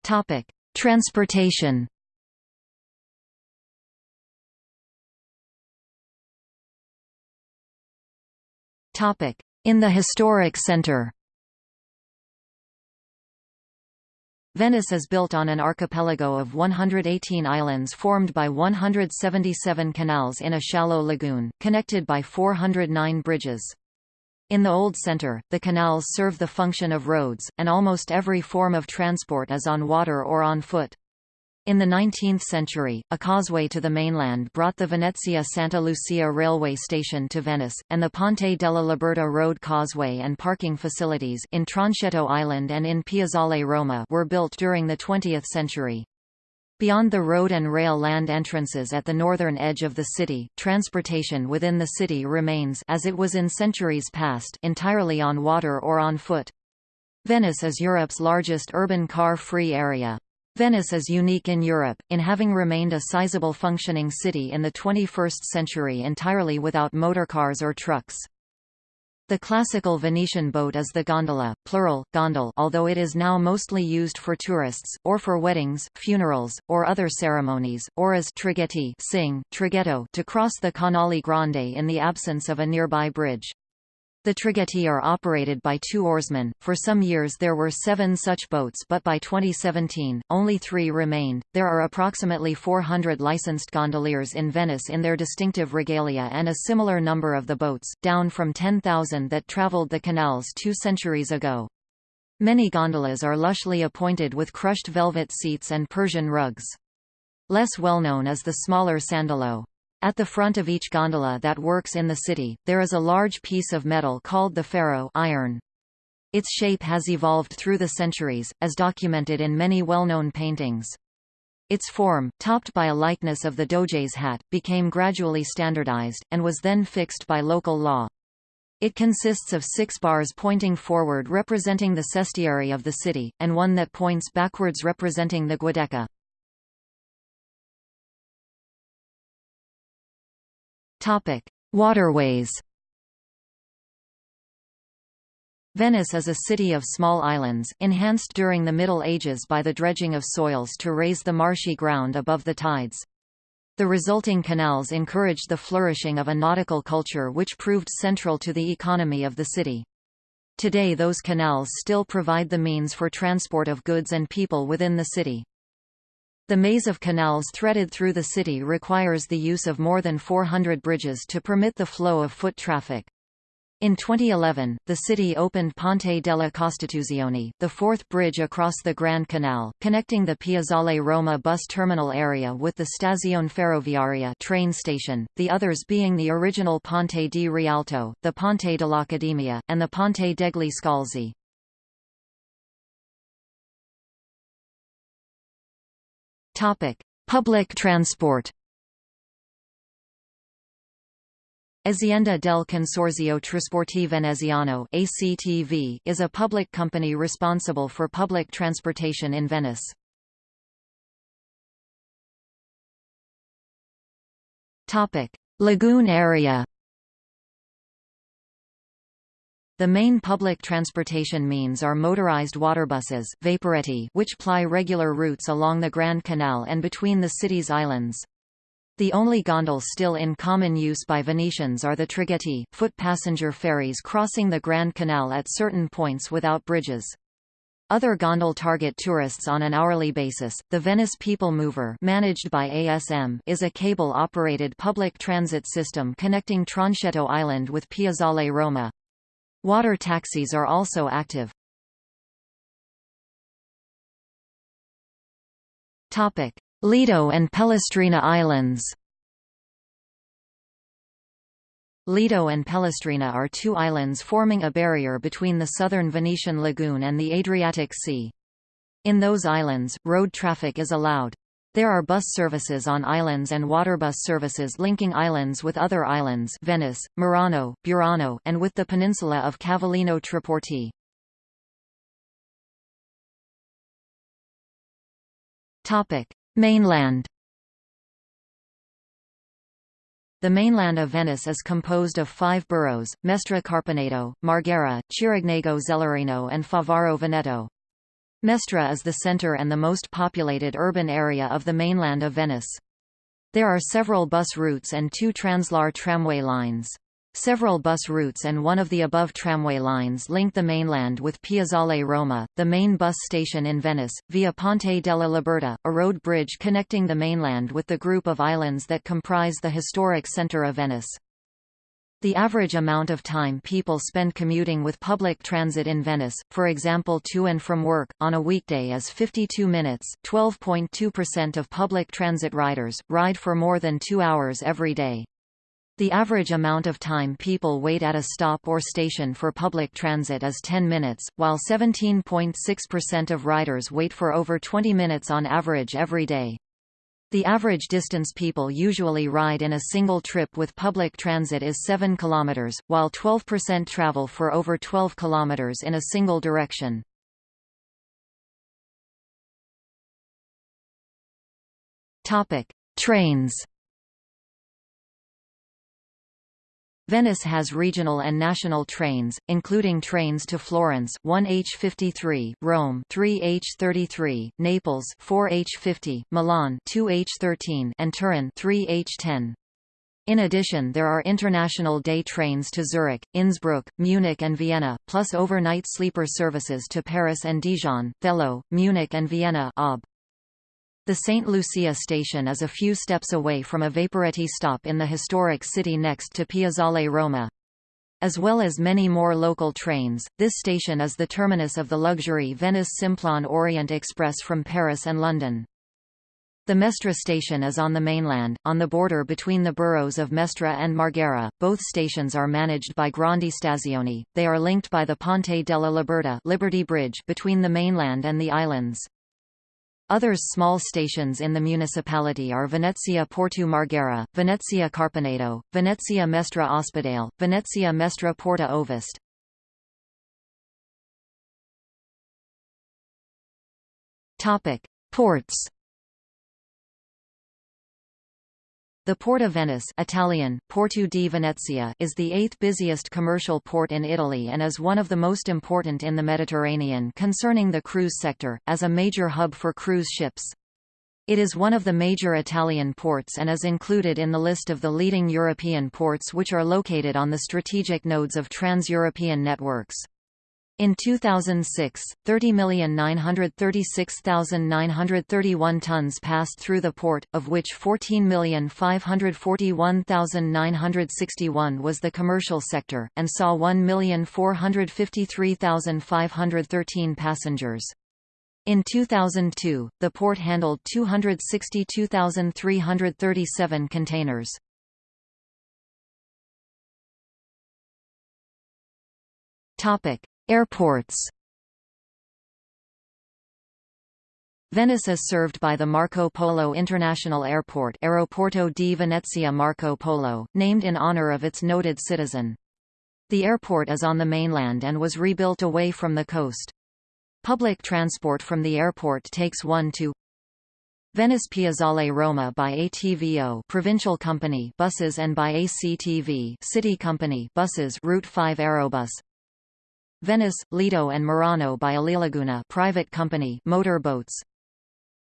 Topic: Transportation. Topic: In the historic center. Venice is built on an archipelago of 118 islands formed by 177 canals in a shallow lagoon, connected by 409 bridges. In the Old Center, the canals serve the function of roads, and almost every form of transport is on water or on foot. In the 19th century, a causeway to the mainland brought the Venezia-Santa Lucia railway station to Venice, and the Ponte della Liberta road causeway and parking facilities in Tronchetto Island and in Piazzale Roma were built during the 20th century. Beyond the road and rail land entrances at the northern edge of the city, transportation within the city remains as it was in centuries past entirely on water or on foot. Venice is Europe's largest urban car-free area. Venice is unique in Europe, in having remained a sizable functioning city in the 21st century entirely without motorcars or trucks. The classical Venetian boat is the gondola, plural, gondole although it is now mostly used for tourists, or for weddings, funerals, or other ceremonies, or as traghetti sing, traghetto to cross the Canale Grande in the absence of a nearby bridge. The traghetti are operated by two oarsmen. For some years there were seven such boats, but by 2017, only three remained. There are approximately 400 licensed gondoliers in Venice in their distinctive regalia and a similar number of the boats, down from 10,000 that traveled the canals two centuries ago. Many gondolas are lushly appointed with crushed velvet seats and Persian rugs. Less well known is the smaller sandalo. At the front of each gondola that works in the city, there is a large piece of metal called the ferro iron. Its shape has evolved through the centuries, as documented in many well-known paintings. Its form, topped by a likeness of the Doge's hat, became gradually standardized, and was then fixed by local law. It consists of six bars pointing forward representing the sestiere of the city, and one that points backwards representing the Giudecca. Waterways. Venice is a city of small islands, enhanced during the Middle Ages by the dredging of soils to raise the marshy ground above the tides. The resulting canals encouraged the flourishing of a nautical culture which proved central to the economy of the city. Today those canals still provide the means for transport of goods and people within the city. The maze of canals threaded through the city requires the use of more than 400 bridges to permit the flow of foot traffic. In 2011, the city opened Ponte della Costituzione, the fourth bridge across the Grand Canal, connecting the Piazzale Roma bus terminal area with the Stazione Ferroviaria train station, the others being the original Ponte di Rialto, the Ponte dell'Accademia, and the Ponte degli Scalzi. Topic: Public transport. Azienda del Consorzio Trasporti Veneziano (ACTV) is a public company responsible for public transportation in Venice. Topic: Lagoon area. The main public transportation means are motorized waterbuses which ply regular routes along the Grand Canal and between the city's islands. The only gondolas still in common use by Venetians are the traghetti, foot passenger ferries crossing the Grand Canal at certain points without bridges. Other gondole target tourists on an hourly basis. The Venice People Mover, managed by ASM, is a cable-operated public transit system connecting Tronchetto Island with Piazzale Roma. Water taxis are also active. Lido and Pellestrina Islands Lido and Pellestrina are two islands forming a barrier between the southern Venetian lagoon and the Adriatic Sea. In those islands, road traffic is allowed. There are bus services on islands and waterbus services linking islands with other islands Venice, Murano, Burano and with the peninsula of Cavallino Treporti. Mainland The mainland of Venice is composed of five boroughs, Mestre Carpenedo, Marghera, Chirignago Zelarino and Favaro Veneto. Mestre is the center and the most populated urban area of the mainland of Venice. There are several bus routes and two Translohr tramway lines. Several bus routes and one of the above tramway lines link the mainland with Piazzale Roma, the main bus station in Venice, via Ponte della Liberta, a road bridge connecting the mainland with the group of islands that comprise the historic center of Venice. The average amount of time people spend commuting with public transit in Venice, for example to and from work, on a weekday is 52 minutes 12.2% of public transit riders, ride for more than two hours every day. The average amount of time people wait at a stop or station for public transit is 10 minutes, while 17.6% of riders wait for over 20 minutes on average every day. The average distance people usually ride in a single trip with public transit is 7 km, while 12% travel for over 12 km in a single direction. Topic: Trains. Venice has regional and national trains, including trains to Florence 1H53, Rome 3H33, Naples 4H50, Milan 2H13, and Turin 3H10. In addition there are international day trains to Zurich, Innsbruck, Munich and Vienna, plus overnight sleeper services to Paris and Dijon, Thello, Munich and Vienna ÖBB. The St. Lucia station is a few steps away from a Vaporetti stop in the historic city next to Piazzale Roma. As well as many more local trains, this station is the terminus of the luxury Venice Simplon Orient Express from Paris and London. The Mestre station is on the mainland, on the border between the boroughs of Mestre and Marghera. Both stations are managed by Grandi Stazioni. They are linked by the Ponte della Libertà Liberty Bridge between the mainland and the islands. Other small stations in the municipality are Venezia Porto Marghera, Venezia Carpenedo, Venezia Mestre Ospedale, Venezia Mestre Porta Ovest. Topic: Ports The Port of Venice Italian, Porto di Venezia is the eighth busiest commercial port in Italy and is one of the most important in the Mediterranean concerning the cruise sector, as a major hub for cruise ships. It is one of the major Italian ports and is included in the list of the leading European ports which are located on the strategic nodes of trans-European networks. In 2006, 30,936,931 tons passed through the port, of which 14,541,961 was the commercial sector, and saw 1,453,513 passengers. In 2002, the port handled 262,337 containers. Topic: Airports Venice is served by the Marco Polo International Airport Aeroporto di Venezia Marco Polo, named in honor of its noted citizen. The airport is on the mainland and was rebuilt away from the coast. Public transport from the airport takes one to Venice Piazzale Roma by ATVO Provincial Company buses and by ACTV City Company buses Route 5 Aerobus Venice, Lido and Murano by Alilaguna private company motor boats.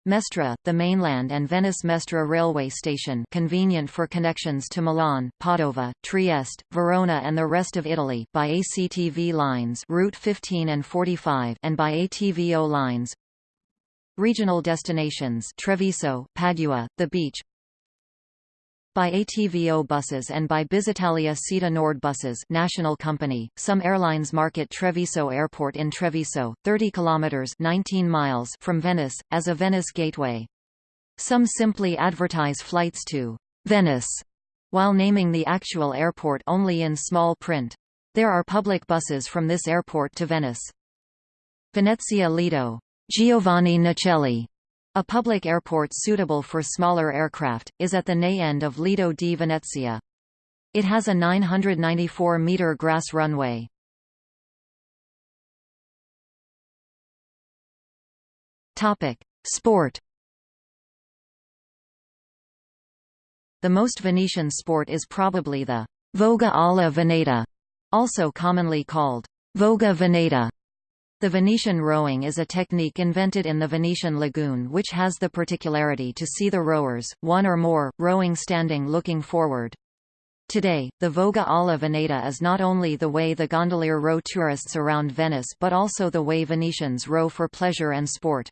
Mestre, the mainland and Venice Mestre railway station convenient for connections to Milan, Padova, Trieste, Verona and the rest of Italy by ACTV lines Route 15 and 45 and by ATVO lines. Regional destinations Treviso, Padua, the beach by ATVO buses and by Busitalia Sita Nord buses national company. Some airlines market Treviso Airport in Treviso, 30 kilometers 19 miles from Venice, as a Venice gateway. Some simply advertise flights to Venice while naming the actual airport only in small print. There are public buses from this airport to Venice. Venezia Lido Giovanni Nicelli a public airport suitable for smaller aircraft, is at the NE end of Lido di Venezia. It has a 994-metre grass runway. Sport The most Venetian sport is probably the Voga alla Veneta, also commonly called Voga Veneta, the Venetian rowing is a technique invented in the Venetian lagoon which has the particularity to see the rowers, one or more, rowing standing looking forward. Today, the Voga alla Veneta is not only the way the gondolier row tourists around Venice but also the way Venetians row for pleasure and sport.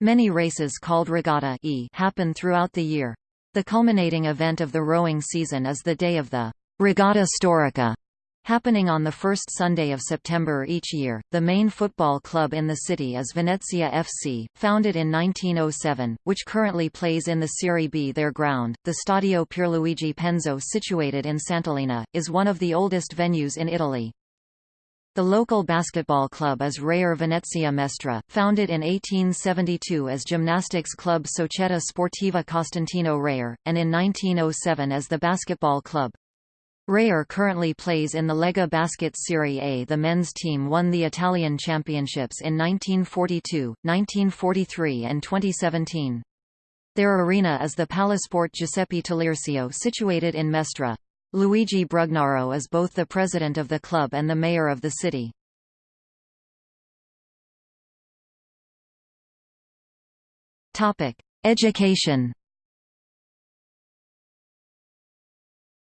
Many races called regatta e happen throughout the year. The culminating event of the rowing season is the day of the Regatta Storica, Happening on the first Sunday of September each year, the main football club in the city is Venezia FC, founded in 1907, which currently plays in the Serie B. Their ground, the Stadio Pierluigi Penzo situated in Sant'Elena, is one of the oldest venues in Italy. The local basketball club is Reyer Venezia Mestre, founded in 1872 as gymnastics club Società Sportiva Costantino Reyer, and in 1907 as the basketball club. Reyer currently plays in the Lega Basket Serie A. The men's team won the Italian championships in 1942, 1943 and 2017. Their arena is the Palasport Giuseppe Taliercio situated in Mestre. Luigi Brugnaro is both the president of the club and the mayor of the city. Topic: Education.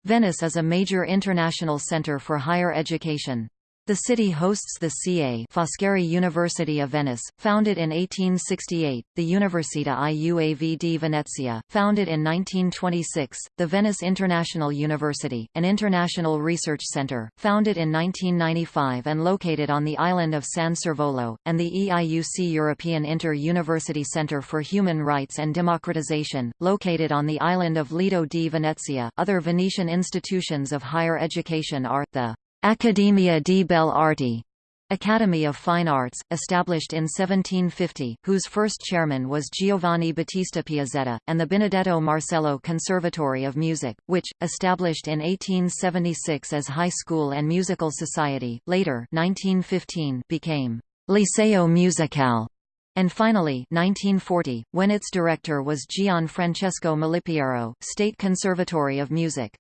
Venice is a major international center for higher education. The city hosts the Ca' Foscari University of Venice, founded in 1868, the Università Iuav di Venezia, founded in 1926, the Venice International University, an international research center, founded in 1995 and located on the island of San Servolo, and the EIUC European Inter-University Center for Human Rights and Democratization, located on the island of Lido di Venezia. Other Venetian institutions of higher education are, the Accademia di Belle Arti Academy of Fine Arts, established in 1750, whose first chairman was Giovanni Battista Piazzetta, and the Benedetto Marcello Conservatory of Music, which, established in 1876 as High School and Musical Society, later 1915 became Liceo Musicale, and finally 1940, when its director was Gian Francesco Malipiero, State Conservatory of Music.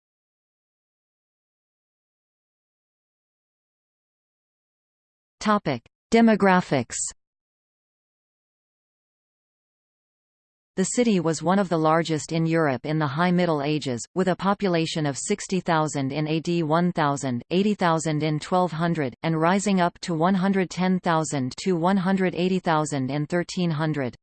Topic: Demographics. The city was one of the largest in Europe in the High Middle Ages, with a population of 60,000 in AD 1000, 80,000 in 1200, and rising up to 110,000 to 180,000 in 1300.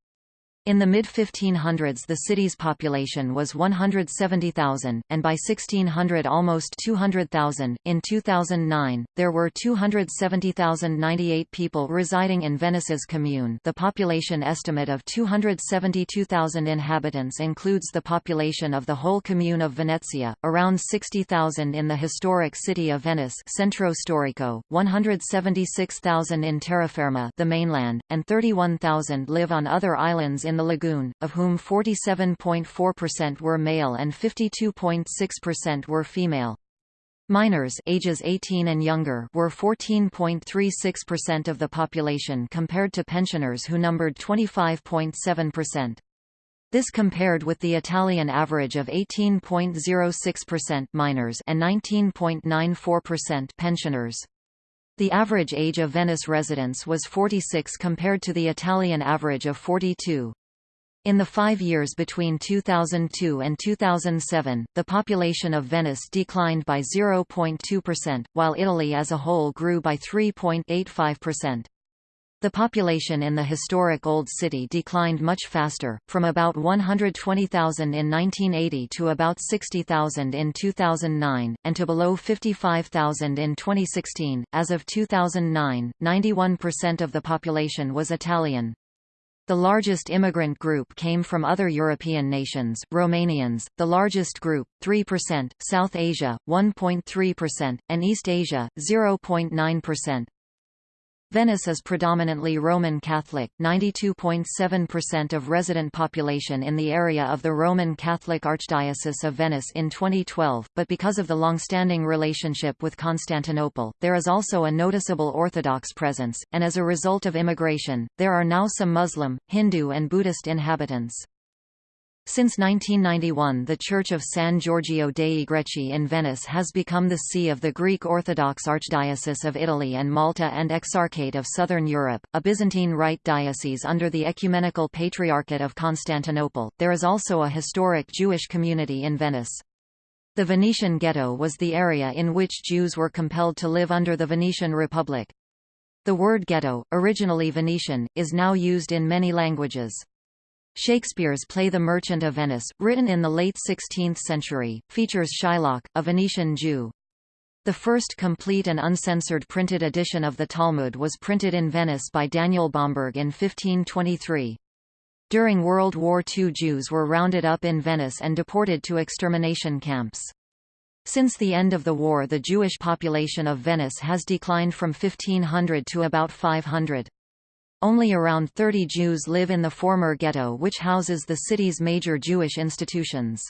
In the mid-1500s the city's population was 170,000, and by 1600 almost 200,000. In 2009, there were 270,098 people residing in Venice's commune the population estimate of 272,000 inhabitants includes the population of the whole commune of Venezia, around 60,000 in the historic city of Venice Centro Storico, 176,000 in Terraferma the mainland, and 31,000 live on other islands in in the lagoon, of whom 47.4% were male and 52.6% were female. Minors ages 18 and younger were 14.36% of the population compared to pensioners who numbered 25.7%. This compared with the Italian average of 18.06% minors and 19.94% pensioners. The average age of Venice residents was 46 compared to the Italian average of 42. In the five years between 2002 and 2007, the population of Venice declined by 0.2%, while Italy as a whole grew by 3.85%. The population in the historic Old City declined much faster, from about 120,000 in 1980 to about 60,000 in 2009, and to below 55,000 in 2016. As of 2009, 91% of the population was Italian. The largest immigrant group came from other European nations, Romanians, the largest group, 3%, South Asia, 1.3%, and East Asia, 0.9%. Venice is predominantly Roman Catholic 92.7% of resident population in the area of the Roman Catholic Archdiocese of Venice in 2012, but because of the long-standing relationship with Constantinople, there is also a noticeable Orthodox presence, and as a result of immigration, there are now some Muslim, Hindu and Buddhist inhabitants. Since 1991 the Church of San Giorgio dei Greci in Venice has become the see of the Greek Orthodox Archdiocese of Italy and Malta and Exarchate of Southern Europe, a Byzantine Rite diocese under the Ecumenical Patriarchate of Constantinople. There is also a historic Jewish community in Venice. The Venetian Ghetto was the area in which Jews were compelled to live under the Venetian Republic. The word ghetto, originally Venetian, is now used in many languages. Shakespeare's play The Merchant of Venice, written in the late 16th century, features Shylock, a Venetian Jew. The first complete and uncensored printed edition of the Talmud was printed in Venice by Daniel Bomberg in 1523. During World War II Jews were rounded up in Venice and deported to extermination camps. Since the end of the war the Jewish population of Venice has declined from 1500 to about 500. Only around 30 Jews live in the former ghetto which houses the city's major Jewish institutions.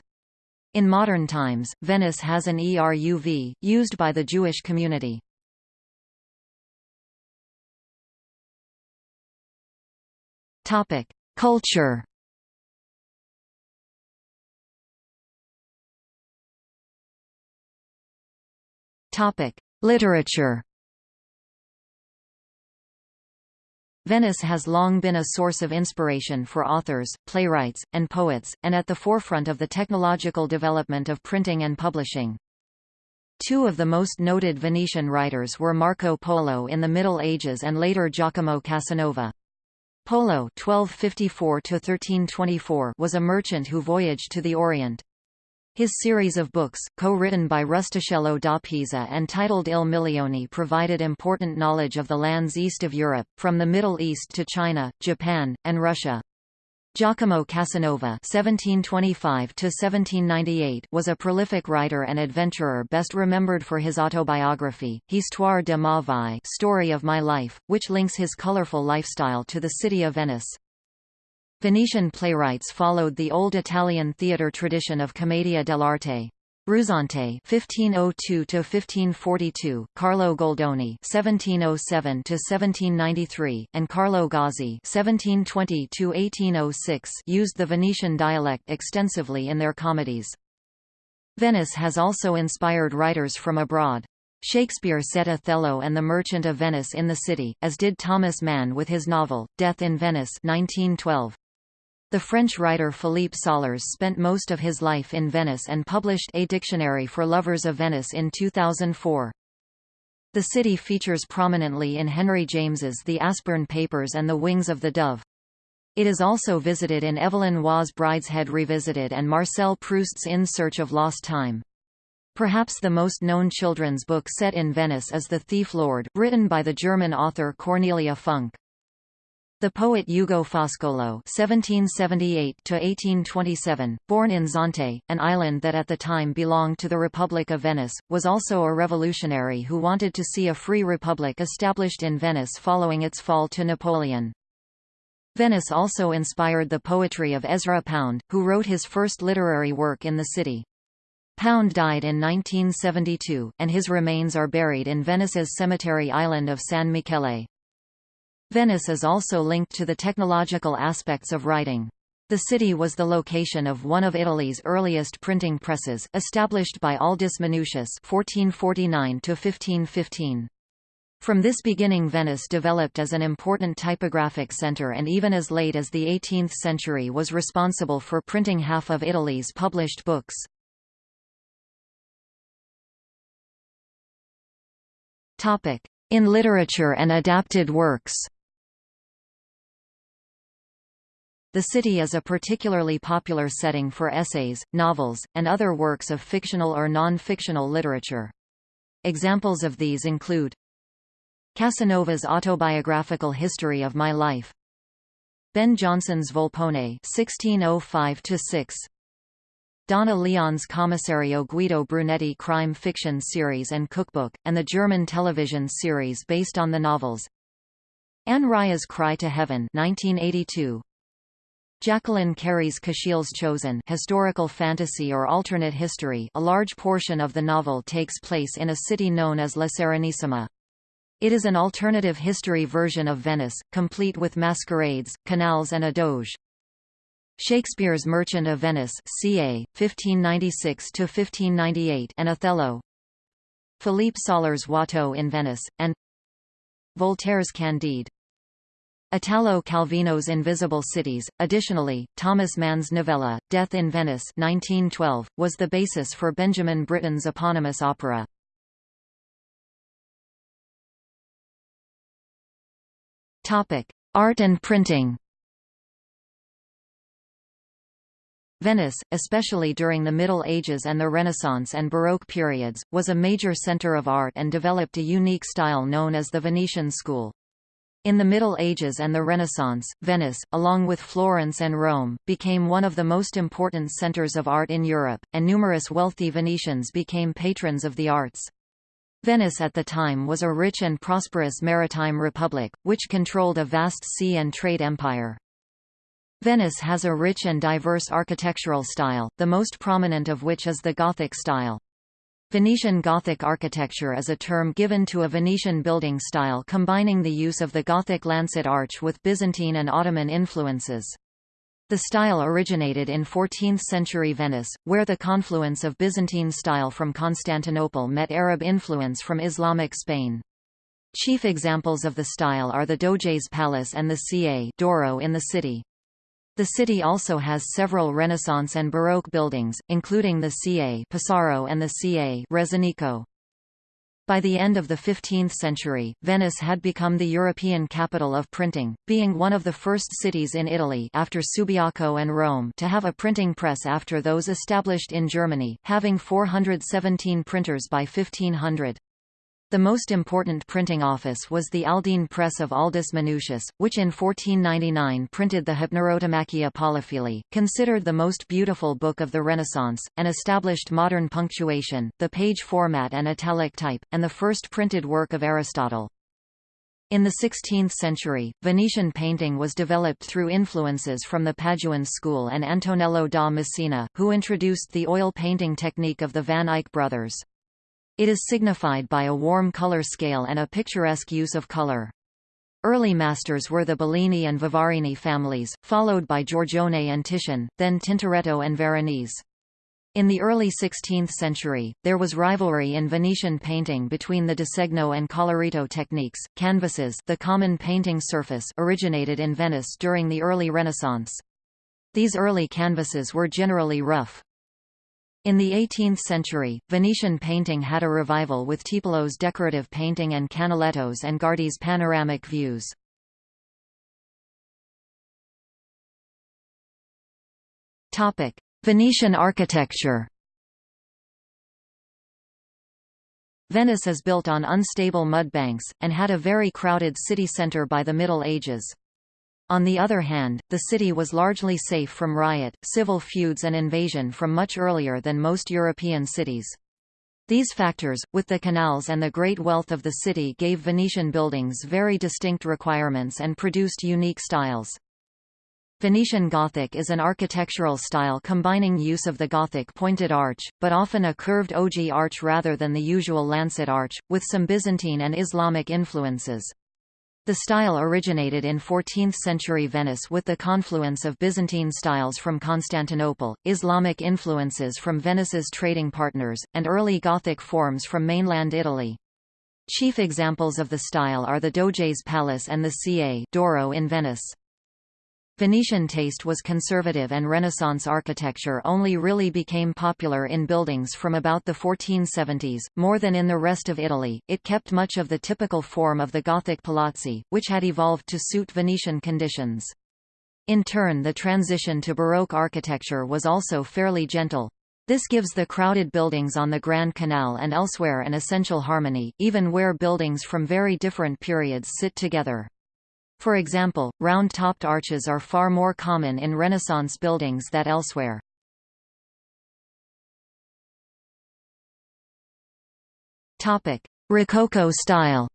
In modern times, Venice has an ERUV, used by the Jewish community. Culture Literature. Venice has long been a source of inspiration for authors, playwrights, and poets, and at the forefront of the technological development of printing and publishing. Two of the most noted Venetian writers were Marco Polo in the Middle Ages and later Giacomo Casanova. Polo (1254–1324) was a merchant who voyaged to the Orient. His series of books, co-written by Rustichello da Pisa and titled Il Milione provided important knowledge of the lands east of Europe, from the Middle East to China, Japan, and Russia. Giacomo Casanova (1725–1798) was a prolific writer and adventurer, best remembered for his autobiography, Histoire de ma vie (Story of My Life), which links his colorful lifestyle to the city of Venice. Venetian playwrights followed the old Italian theatre tradition of commedia dell'arte. Ruzzante (1502–1542), Carlo Goldoni (1707–1793), and Carlo Gozzi (1720–1806) used the Venetian dialect extensively in their comedies. Venice has also inspired writers from abroad. Shakespeare set Othello and the Merchant of Venice in the city, as did Thomas Mann with his novel, Death in Venice 1912. The French writer Philippe Sollers spent most of his life in Venice and published A Dictionary for Lovers of Venice in 2004. The city features prominently in Henry James's The Aspern Papers and The Wings of the Dove. It is also visited in Evelyn Waugh's Brideshead Revisited and Marcel Proust's In Search of Lost Time. Perhaps the most known children's book set in Venice is The Thief Lord, written by the German author Cornelia Funke. The poet Ugo Foscolo (1778–1827), born in Zante, an island that at the time belonged to the Republic of Venice, was also a revolutionary who wanted to see a free republic established in Venice following its fall to Napoleon. Venice also inspired the poetry of Ezra Pound, who wrote his first literary work in the city. Pound died in 1972, and his remains are buried in Venice's cemetery island of San Michele. Venice is also linked to the technological aspects of writing. The city was the location of one of Italy's earliest printing presses, established by Aldus Manutius (1449–1515). From this beginning Venice developed as an important typographic center and even as late as the 18th century was responsible for printing half of Italy's published books. In literature and adapted works The city is a particularly popular setting for essays, novels, and other works of fictional or non-fictional literature. Examples of these include Casanova's autobiographical history of my life Ben Jonson's Volpone 1605-6 Donna Leon's Commissario Guido Brunetti crime fiction series and cookbook, and the German television series based on the novels Anne Rice's Cry to Heaven 1982, Jacqueline Carey's Kushiel's Chosen historical fantasy or alternate history a large portion of the novel takes place in a city known as La Serenissima. It is an alternative history version of Venice, complete with masquerades, canals and a doge. Shakespeare's Merchant of Venice ca. 1596–1598 and Othello Philippe Sollers' Watteau in Venice, and Voltaire's Candide Italo Calvino's Invisible Cities. Additionally, Thomas Mann's novella, Death in Venice 1912, was the basis for Benjamin Britten's eponymous opera. Art and printing Venice, especially during the Middle Ages and the Renaissance and Baroque periods, was a major center of art and developed a unique style known as the Venetian school. In the Middle Ages and the Renaissance, Venice, along with Florence and Rome, became one of the most important centers of art in Europe, and numerous wealthy Venetians became patrons of the arts. Venice at the time was a rich and prosperous maritime republic, which controlled a vast sea and trade empire. Venice has a rich and diverse architectural style, the most prominent of which is the Gothic style. Venetian Gothic architecture is a term given to a Venetian building style combining the use of the Gothic lancet arch with Byzantine and Ottoman influences. The style originated in 14th-century Venice, where the confluence of Byzantine style from Constantinople met Arab influence from Islamic Spain. Chief examples of the style are the Doge's Palace and the Ca' d'Oro in the city. The city also has several Renaissance and Baroque buildings, including the Ca Pesaro and the Ca Rezzonico. By the end of the 15th century, Venice had become the European capital of printing, being one of the first cities in Italy after Subiaco and Rome to have a printing press after those established in Germany, having 417 printers by 1500. The most important printing office was the Aldine Press of Aldus Manutius, which in 1499 printed the Hypnerotomachia Polyphili, considered the most beautiful book of the Renaissance, and established modern punctuation, the page format and italic type, and the first printed work of Aristotle. In the 16th century, Venetian painting was developed through influences from the Paduan school and Antonello da Messina, who introduced the oil painting technique of the Van Eyck brothers. It is signified by a warm color scale and a picturesque use of color. Early masters were the Bellini and Vivarini families, followed by Giorgione and Titian, then Tintoretto and Veronese. In the early 16th century, there was rivalry in Venetian painting between the disegno and colorito techniques. Canvases, the common painting surface, originated in Venice during the early Renaissance. These early canvases were generally rough. In the 18th century, Venetian painting had a revival with Tiepolo's decorative painting and Canaletto's and Guardi's panoramic views. Venetian architecture Venice is built on unstable mud banks, and had a very crowded city centre by the Middle Ages. On the other hand, the city was largely safe from riot, civil feuds and invasion from much earlier than most European cities. These factors, with the canals and the great wealth of the city gave Venetian buildings very distinct requirements and produced unique styles. Venetian Gothic is an architectural style combining use of the Gothic pointed arch, but often a curved ogee arch rather than the usual lancet arch, with some Byzantine and Islamic influences. The style originated in 14th-century Venice with the confluence of Byzantine styles from Constantinople, Islamic influences from Venice's trading partners, and early Gothic forms from mainland Italy. Chief examples of the style are the Doge's Palace and the Ca' d'Oro in Venice. Venetian taste was conservative and Renaissance architecture only really became popular in buildings from about the 1470s, more than in the rest of Italy. It kept much of the typical form of the Gothic palazzi, which had evolved to suit Venetian conditions. In turn the transition to Baroque architecture was also fairly gentle. This gives the crowded buildings on the Grand Canal and elsewhere an essential harmony, even where buildings from very different periods sit together. For example, round-topped arches are far more common in Renaissance buildings than elsewhere. Rococo style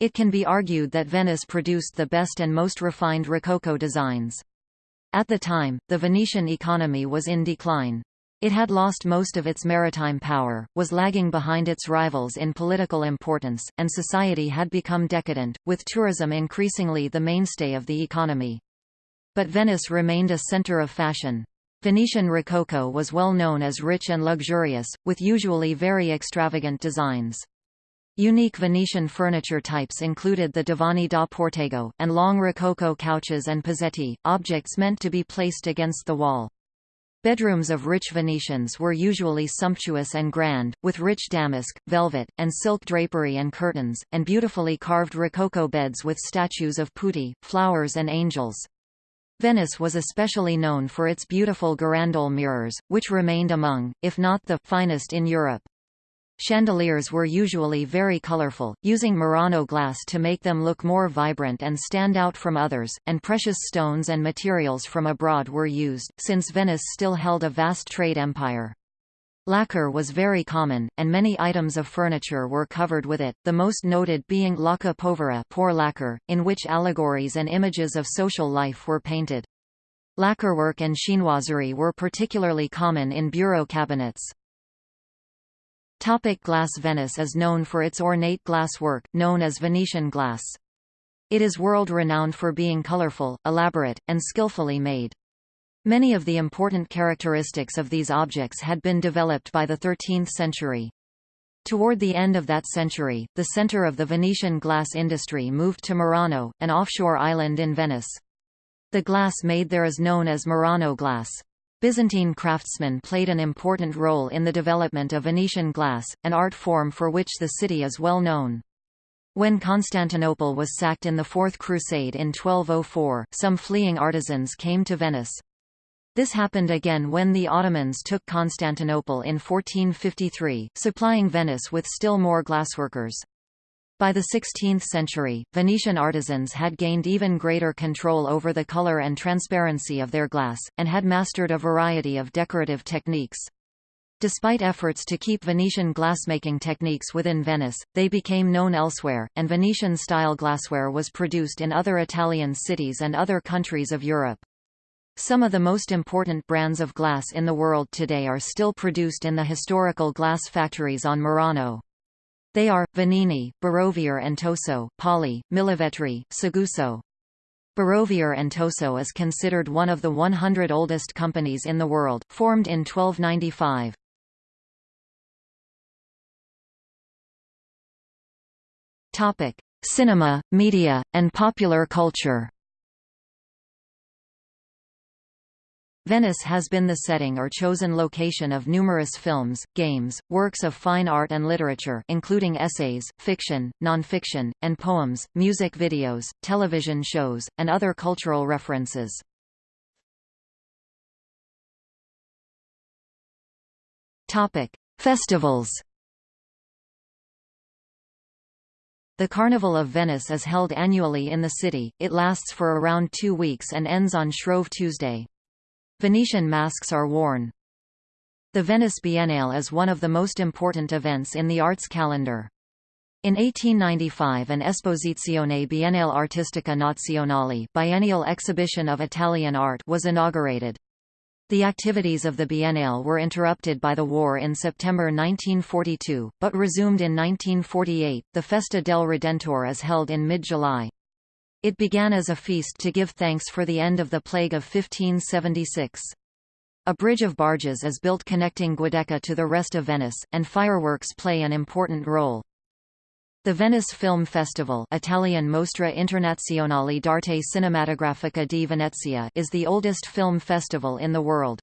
It can be argued that Venice produced the best and most refined Rococo designs. At the time, the Venetian economy was in decline. It had lost most of its maritime power, was lagging behind its rivals in political importance, and society had become decadent, with tourism increasingly the mainstay of the economy. But Venice remained a center of fashion. Venetian Rococo was well known as rich and luxurious, with usually very extravagant designs. Unique Venetian furniture types included the divani da Portego, and long Rococo couches and pozzetti, objects meant to be placed against the wall. Bedrooms of rich Venetians were usually sumptuous and grand, with rich damask, velvet, and silk drapery and curtains, and beautifully carved rococo beds with statues of putti, flowers and angels. Venice was especially known for its beautiful girandole mirrors, which remained among, if not the, finest in Europe. Chandeliers were usually very colorful, using Murano glass to make them look more vibrant and stand out from others, and precious stones and materials from abroad were used, since Venice still held a vast trade empire. Lacquer was very common, and many items of furniture were covered with it, the most noted being lacca povera poor lacquer, in which allegories and images of social life were painted. Lacquerwork and chinoiserie were particularly common in bureau cabinets. Topic glass Venice is known for its ornate glass work, known as Venetian glass. It is world-renowned for being colorful, elaborate, and skillfully made. Many of the important characteristics of these objects had been developed by the 13th century. Toward the end of that century, the center of the Venetian glass industry moved to Murano, an offshore island in Venice. The glass made there is known as Murano glass. Byzantine craftsmen played an important role in the development of Venetian glass, an art form for which the city is well known. When Constantinople was sacked in the Fourth Crusade in 1204, some fleeing artisans came to Venice. This happened again when the Ottomans took Constantinople in 1453, supplying Venice with still more glassworkers. By the 16th century, Venetian artisans had gained even greater control over the color and transparency of their glass, and had mastered a variety of decorative techniques. Despite efforts to keep Venetian glassmaking techniques within Venice, they became known elsewhere, and Venetian-style glassware was produced in other Italian cities and other countries of Europe. Some of the most important brands of glass in the world today are still produced in the historical glass factories on Murano. They are, Venini, Barovier and Toso, Poli, Millevetri, Seguso. Barovier and Toso is considered one of the 100 oldest companies in the world, formed in 1295. Topic: Cinema, media, and popular culture. Venice has been the setting or chosen location of numerous films, games, works of fine art and literature including essays, fiction, non-fiction, and poems, music videos, television shows, and other cultural references. Festivals The Carnival of Venice is held annually in the city, it lasts for around two weeks and ends on Shrove Tuesday. Venetian masks are worn. The Venice Biennale is one of the most important events in the arts calendar. In 1895 an Esposizione Biennale Artistica Nazionale biennial exhibition of Italian art was inaugurated. The activities of the Biennale were interrupted by the war in September 1942, but resumed in 1948. The Festa del Redentore is held in mid-July. It began as a feast to give thanks for the end of the plague of 1576. A bridge of barges is built connecting Giudecca to the rest of Venice, and fireworks play an important role. The Venice Film Festival Italian Mostra Internazionale d'Arte Cinematografica di Venezia is the oldest film festival in the world.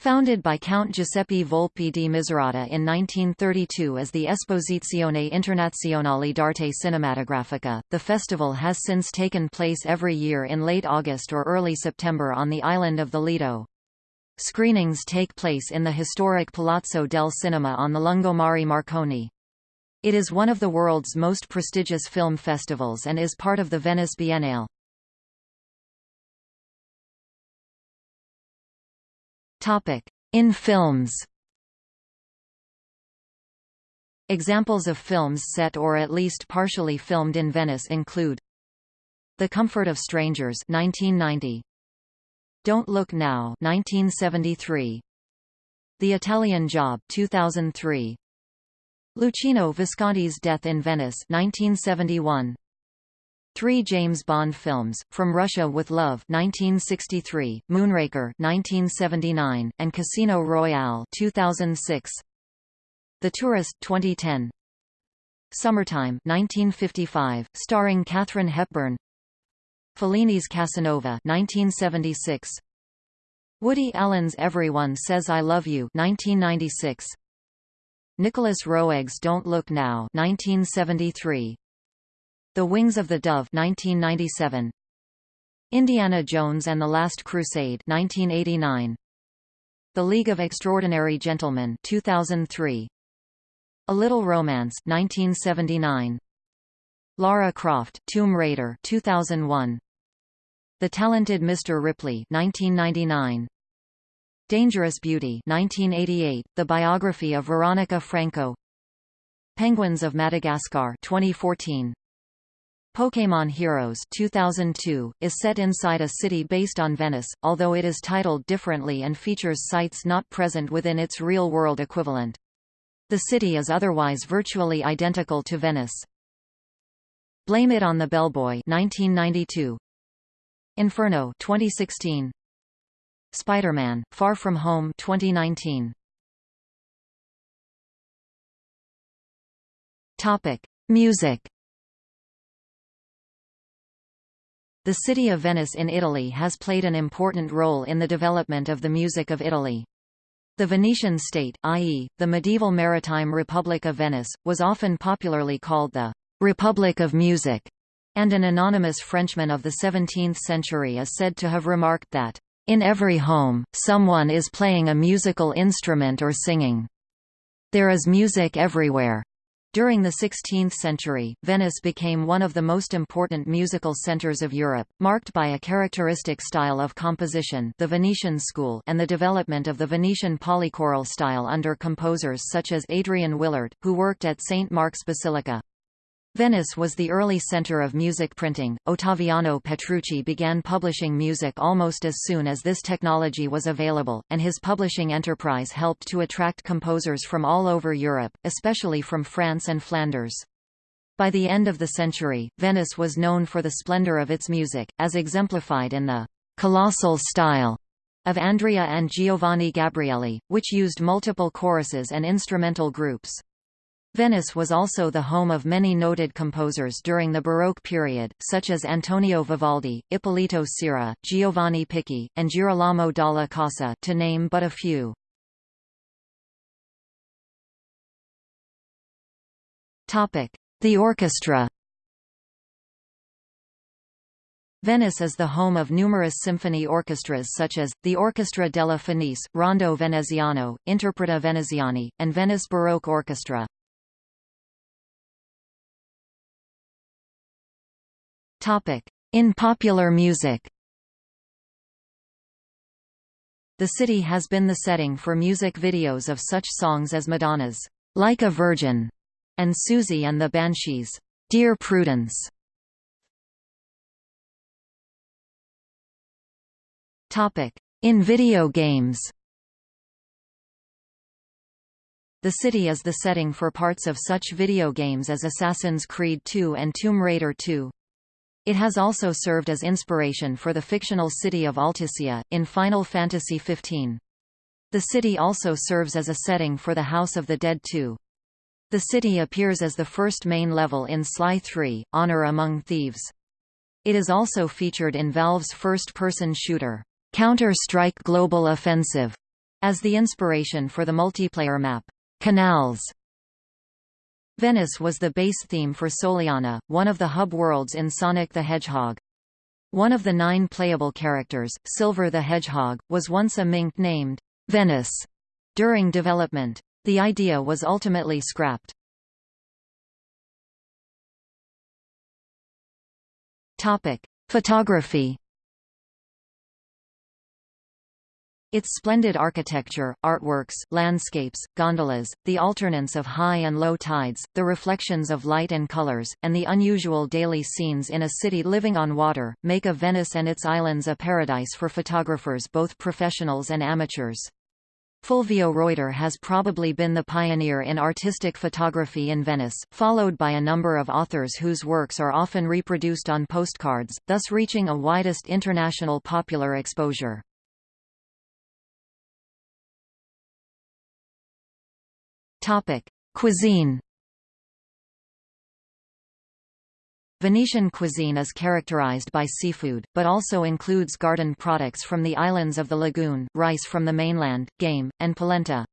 Founded by Count Giuseppe Volpi di Misurata in 1932 as the Esposizione Internazionale d'Arte Cinematografica, the festival has since taken place every year in late August or early September on the island of the Lido. Screenings take place in the historic Palazzo del Cinema on the Lungomare Marconi. It is one of the world's most prestigious film festivals and is part of the Venice Biennale. In films. Examples of films set or at least partially filmed in Venice include The Comfort of Strangers 1990, Don't Look Now 1973, The Italian Job 2003, Luchino Visconti's Death in Venice 1971. Three James Bond films, From Russia with Love 1963, Moonraker 1979, and Casino Royale 2006. The Tourist 2010. Summertime 1955, starring Katharine Hepburn. Fellini's Casanova 1976. Woody Allen's Everyone Says I Love You 1996. Nicolas Roeg's Don't Look Now 1973. The Wings of the Dove 1997. Indiana Jones and the Last Crusade 1989. The League of Extraordinary Gentlemen 2003. A Little Romance 1979. Lara Croft Tomb Raider 2001. The Talented Mr. Ripley 1999. Dangerous Beauty 1988, the biography of Veronica Franco Penguins of Madagascar 2014 Pokémon Heroes 2002, is set inside a city based on Venice, although it is titled differently and features sites not present within its real-world equivalent. The city is otherwise virtually identical to Venice. Blame It on the Bellboy 1992. Inferno 2016. Spider-Man: Far From Home 2019. Topic: Music. The city of Venice in Italy has played an important role in the development of the music of Italy. The Venetian state, i.e., the medieval maritime Republic of Venice, was often popularly called the Republic of Music, and an anonymous Frenchman of the 17th century is said to have remarked that, "...in every home, someone is playing a musical instrument or singing. There is music everywhere." During the 16th century, Venice became one of the most important musical centers of Europe, marked by a characteristic style of composition the Venetian school and the development of the Venetian polychoral style under composers such as Adrian Willaert, who worked at St. Mark's Basilica. Venice was the early center of music printing. Ottaviano Petrucci began publishing music almost as soon as this technology was available, and his publishing enterprise helped to attract composers from all over Europe, especially from France and Flanders. By the end of the century, Venice was known for the splendor of its music, as exemplified in the colossal style of Andrea and Giovanni Gabrieli, which used multiple choruses and instrumental groups. Venice was also the home of many noted composers during the Baroque period, such as Antonio Vivaldi, Ippolito Ciera, Giovanni Picchi, and Girolamo dalla Casa to name but a few. The orchestra Venice is the home of numerous symphony orchestras such as, the Orchestra della Fenice, Rondo Veneziano, Interpreti Veneziani, and Venice Baroque Orchestra. In popular music The city has been the setting for music videos of such songs as Madonna's Like a Virgin and Siouxsie and the Banshees' Dear Prudence. In video games The city is the setting for parts of such video games as Assassin's Creed 2 and Tomb Raider 2. It has also served as inspiration for the fictional city of Altissia, in Final Fantasy XV. The city also serves as a setting for the House of the Dead 2. The city appears as the first main level in Sly 3, Honor Among Thieves. It is also featured in Valve's first-person shooter, Counter-Strike Global Offensive, as the inspiration for the multiplayer map, Canals. Venice was the base theme for Soleanna, one of the hub worlds in Sonic the Hedgehog. One of the nine playable characters, Silver the Hedgehog, was once a mink named Venice during development. The idea was ultimately scrapped. Topic: Photography Its splendid architecture, artworks, landscapes, gondolas, the alternance of high and low tides, the reflections of light and colors, and the unusual daily scenes in a city living on water, make of Venice and its islands a paradise for photographers both professionals and amateurs. Fulvio Roiter has probably been the pioneer in artistic photography in Venice, followed by a number of authors whose works are often reproduced on postcards, thus reaching a widest international popular exposure. Topic: Cuisine. Venetian cuisine is characterized by seafood, but also includes garden products from the islands of the lagoon, rice from the mainland, game, and polenta.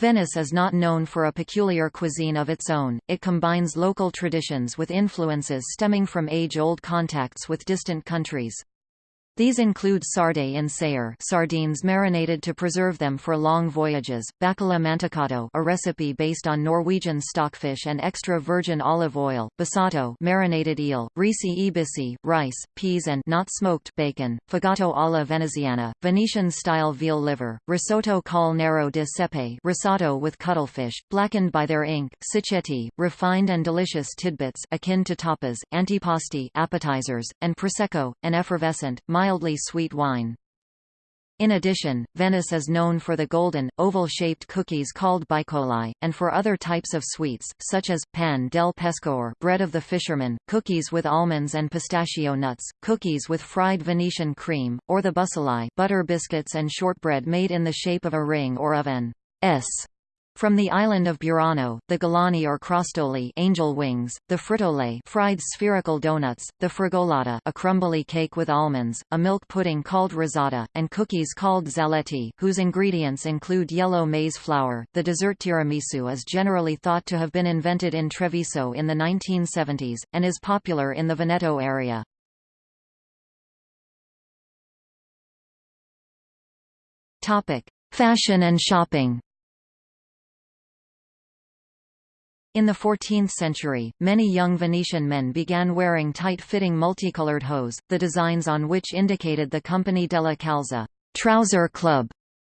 Venice is not known for a peculiar cuisine of its own, it combines local traditions with influences stemming from age-old contacts with distant countries. These include sarde in saor sardines marinated to preserve them for long voyages, bacala mantecato a recipe based on Norwegian stockfish and extra virgin olive oil, bisato marinated eel, risi ibisi, rice, peas and not smoked bacon, fegato alla veneziana, Venetian-style veal liver, risotto col nero di sepe risotto with cuttlefish, blackened by their ink, cicchetti, refined and delicious tidbits akin to tapas, antipasti appetizers, and prosecco, an effervescent, mildly sweet wine. In addition, Venice is known for the golden, oval-shaped cookies called baicoli, and for other types of sweets, such as, pan del pescatore bread of the fisherman, cookies with almonds and pistachio nuts, cookies with fried Venetian cream, or the bussolai butter biscuits and shortbread made in the shape of a ring or of an S from the island of Burano, the galani or crostoli angel wings, the frittole fried spherical donuts, the fregolotta a crumbly cake with almonds, a milk pudding called rosada, and cookies called zaletti, whose ingredients include yellow maize flour. The dessert tiramisu is generally thought to have been invented in Treviso in the 1970s, and is popular in the Veneto area. Fashion and shopping. In the 14th century, many young Venetian men began wearing tight-fitting multicolored hose, the designs on which indicated the Company della Calza trouser club,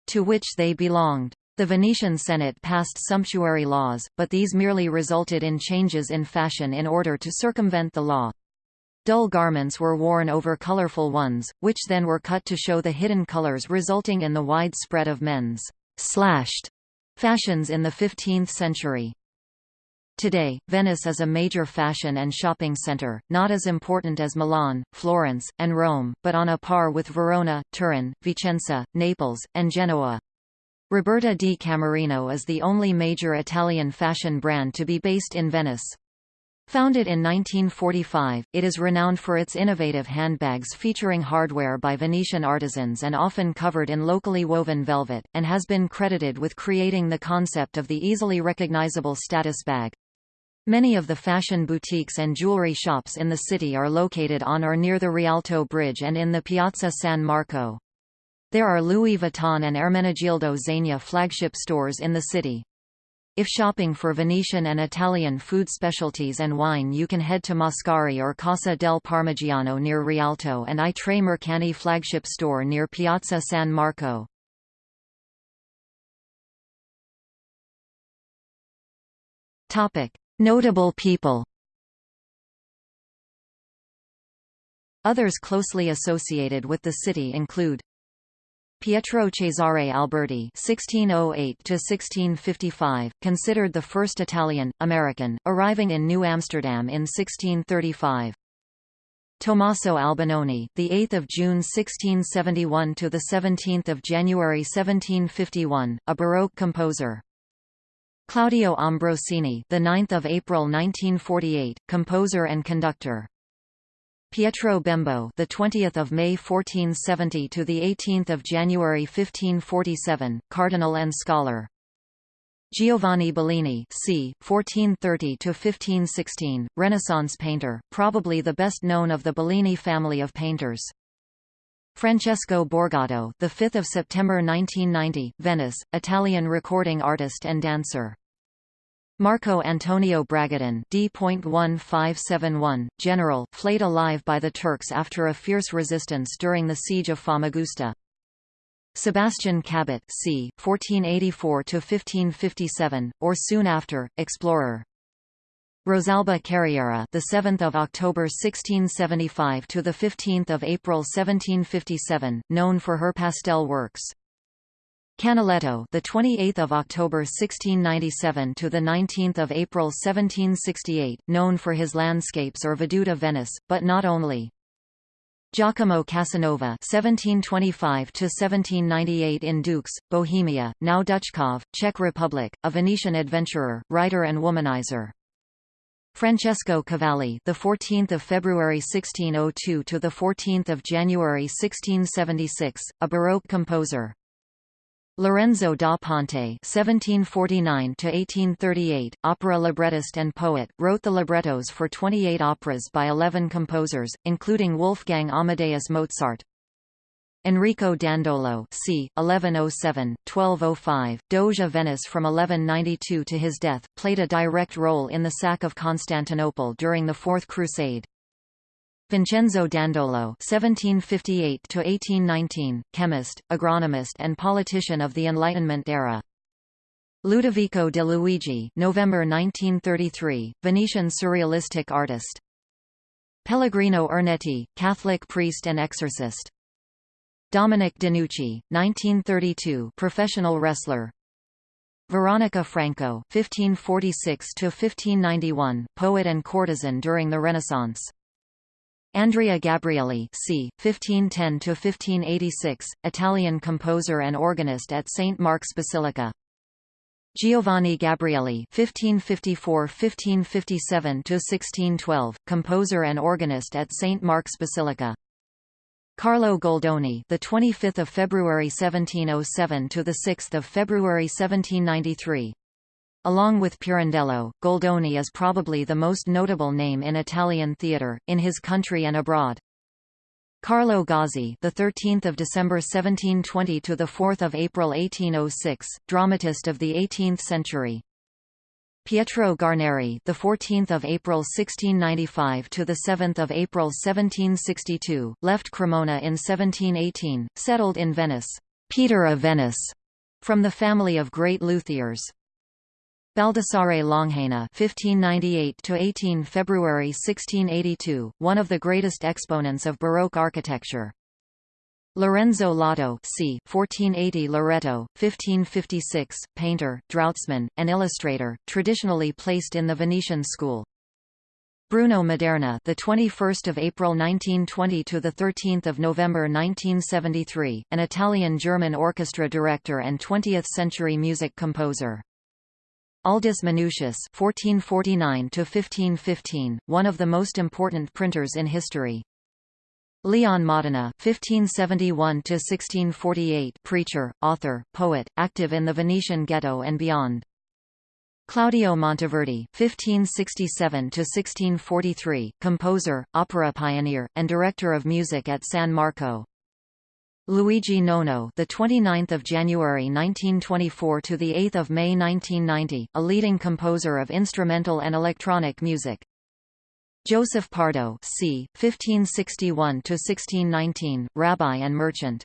to which they belonged. The Venetian Senate passed sumptuary laws, but these merely resulted in changes in fashion in order to circumvent the law. Dull garments were worn over colorful ones, which then were cut to show the hidden colors resulting in the widespread of men's slashed fashions in the 15th century. Today, Venice is a major fashion and shopping center, not as important as Milan, Florence, and Rome, but on a par with Verona, Turin, Vicenza, Naples, and Genoa. Roberta di Camerino is the only major Italian fashion brand to be based in Venice. Founded in 1945, it is renowned for its innovative handbags featuring hardware by Venetian artisans and often covered in locally woven velvet, and has been credited with creating the concept of the easily recognizable status bag. Many of the fashion boutiques and jewelry shops in the city are located on or near the Rialto Bridge and in the Piazza San Marco. There are Louis Vuitton and Ermenegildo Zegna flagship stores in the city. If shopping for Venetian and Italian food specialties and wine you can head to Mascari or Casa del Parmigiano near Rialto and I Tre Mercanti flagship store near Piazza San Marco. Topic. Notable people Others closely associated with the city include Pietro Cesare Alberti (1608–1655), considered the first Italian American, arriving in New Amsterdam in 1635. Tommaso Albinoni, the 8th of June 1671 to the 17th of January 1751, a Baroque composer. Claudio Ambrosini, the 9th of April 1948, composer and conductor. Pietro Bembo, the 20th of May 1470 to the 18th of January 1547, cardinal and scholar. Giovanni Bellini, c. 1430 to 1516, Renaissance painter, probably the best known of the Bellini family of painters. Francesco Borgato, the 5th of September 1990, Venice, Italian recording artist and dancer. Marco Antonio Bragadin D.1571, general, flayed alive by the Turks after a fierce resistance during the siege of Famagusta. Sebastian Cabot c. 1484–1557, or soon after, explorer. Rosalba Carriera, the 7th of October 1675 to the 15th of April 1757, known for her pastel works. Canaletto, the 28th of October 1697 to the 19th of April 1768, known for his landscapes or Veduta Venice, but not only. Giacomo Casanova (1725–1798) in Dux, Bohemia, now Duchcov, Czech Republic, a Venetian adventurer, writer, and womanizer. Francesco Cavalli, the 14th of February 1602 to the 14th of January 1676, a Baroque composer. Lorenzo da Ponte (1749–1838), opera librettist and poet, wrote the librettos for 28 operas by 11 composers, including Wolfgang Amadeus Mozart. Enrico Dandolo c. 1107–1205, Doge of Venice from 1192 to his death, played a direct role in the sack of Constantinople during the Fourth Crusade. Vincenzo Dandolo (1758–1819), chemist, agronomist, and politician of the Enlightenment era. Ludovico de Luigi, November 1933, Venetian surrealistic artist. Pellegrino Ernetti, Catholic priest and exorcist. Dominic DeNucci, 1932, professional wrestler. Veronica Franco, 1546 to 1591, poet and courtesan during the Renaissance. Andrea Gabrieli, c. 1510 to 1586, Italian composer and organist at St. Mark's Basilica. Giovanni Gabrieli (1554–1557–1612), composer and organist at St Mark's Basilica. Carlo Goldoni, the 25th of February 1707 to the 6th of February 1793. Along with Pirandello, Goldoni is probably the most notable name in Italian theatre in his country and abroad. Carlo Gozzi, the 13th of December 1720 to the 4th of April 1806, dramatist of the 18th century. Pietro Guarneri, the 14th of April 1695 to the 7th of April 1762, left Cremona in 1718, settled in Venice. Peter of Venice, from the family of great luthiers. Baldassare Longhena (1598–18 February 1682), one of the greatest exponents of Baroque architecture. Lorenzo Lotto c. 1480 Loreto, 1556, painter, draughtsman, and illustrator, traditionally placed in the Venetian school. Bruno Maderna, the 21st of April 1920 to the 13th of November 1973, an Italian-German orchestra director and 20th-century music composer. Aldus Manutius (1449 to 1515), one of the most important printers in history. Leon Modena (1571–1648), preacher, author, poet, active in the Venetian ghetto and beyond. Claudio Monteverdi (1567–1643), composer, opera pioneer, and director of music at San Marco. Luigi Nono, the 29th of January 1924 to the 8th of May 1990, a leading composer of instrumental and electronic music. Joseph Pardo, c. 1561 to 1619, rabbi and merchant.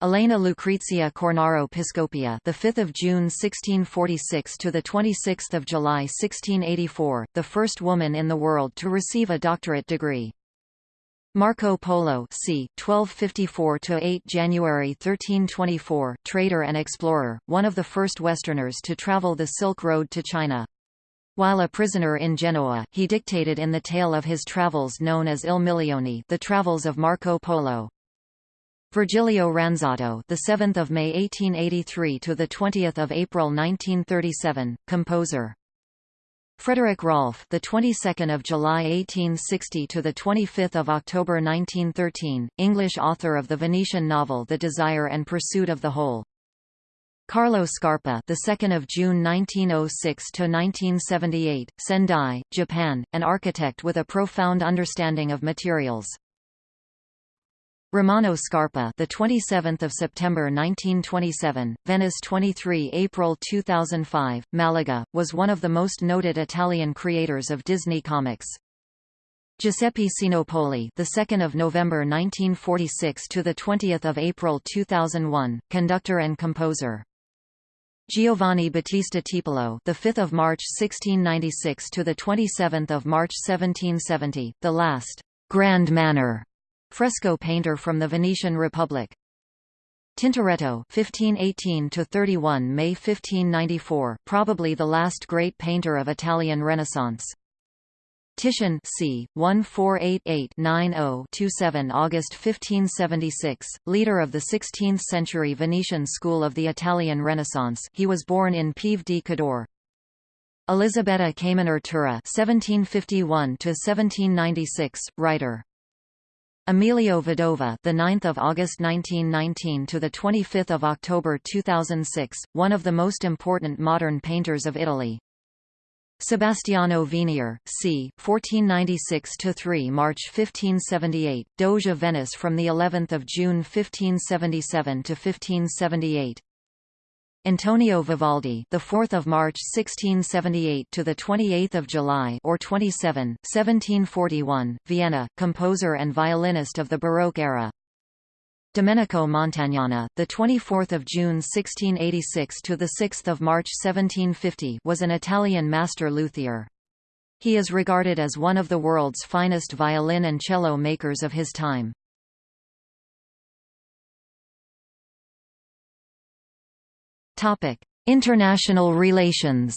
Elena Lucrezia Cornaro Piscopia, the 5th of June 1646 to the 26th of July 1684, the first woman in the world to receive a doctorate degree. Marco Polo c. 1254 to 8 January 1324, trader and explorer, one of the first Westerners to travel the Silk Road to China. While a prisoner in Genoa, he dictated in the tale of his travels known as Il Milione, The Travels of Marco Polo. Virgilio Ranzato, the 7th of May 1883 to the 20th of April 1937, composer. Frederick Rolfe, the 22nd of July 1860 to the 25th of October 1913, English author of the Venetian novel The Desire and Pursuit of the Whole. Carlo Scarpa, the 2nd of June 1906 to 1978, Sendai, Japan, an architect with a profound understanding of materials. Romano Scarpa, the 27th of September 1927, Venice 23 April 2005, Malaga, was one of the most noted Italian creators of Disney comics. Giuseppe Sinopoli, the 2nd of November 1946 to the 20th of April 2001, conductor and composer. Giovanni Battista Tiepolo, the 5th of March 1696 to the 27th of March 1770, the last Grand Manner Fresco painter from the Venetian Republic. Tintoretto 1518 to 31 May 1594), probably the last great painter of Italian Renaissance. Titian c. 1488-90-27 August 1576, leader of the 16th-century Venetian school of the Italian Renaissance he was born in Pieve di Cadore. Elisabetta Caminer Turra (1751–1796), writer. Emilio Vedova, the 9th of August 1919 to the 25th of October 2006, one of the most important modern painters of Italy. Sebastiano Venier, c. 1496 to 3 March 1578, Doge of Venice from the 11th of June 1577 to 1578. Antonio Vivaldi, the 4th of March 1678 to the 28th of July or 27, 1741, Vienna, composer and violinist of the Baroque era. Domenico Montagnana, the 24th of June 1686 to the 6th of March 1750, was an Italian master luthier. He is regarded as one of the world's finest violin and cello makers of his time. Topic: International relations.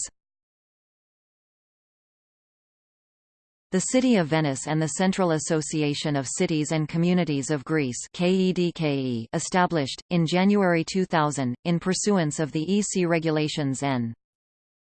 The City of Venice and the Central Association of Cities and Communities of Greece KEDKE established, in January 2000, in pursuance of the EC Regulations N.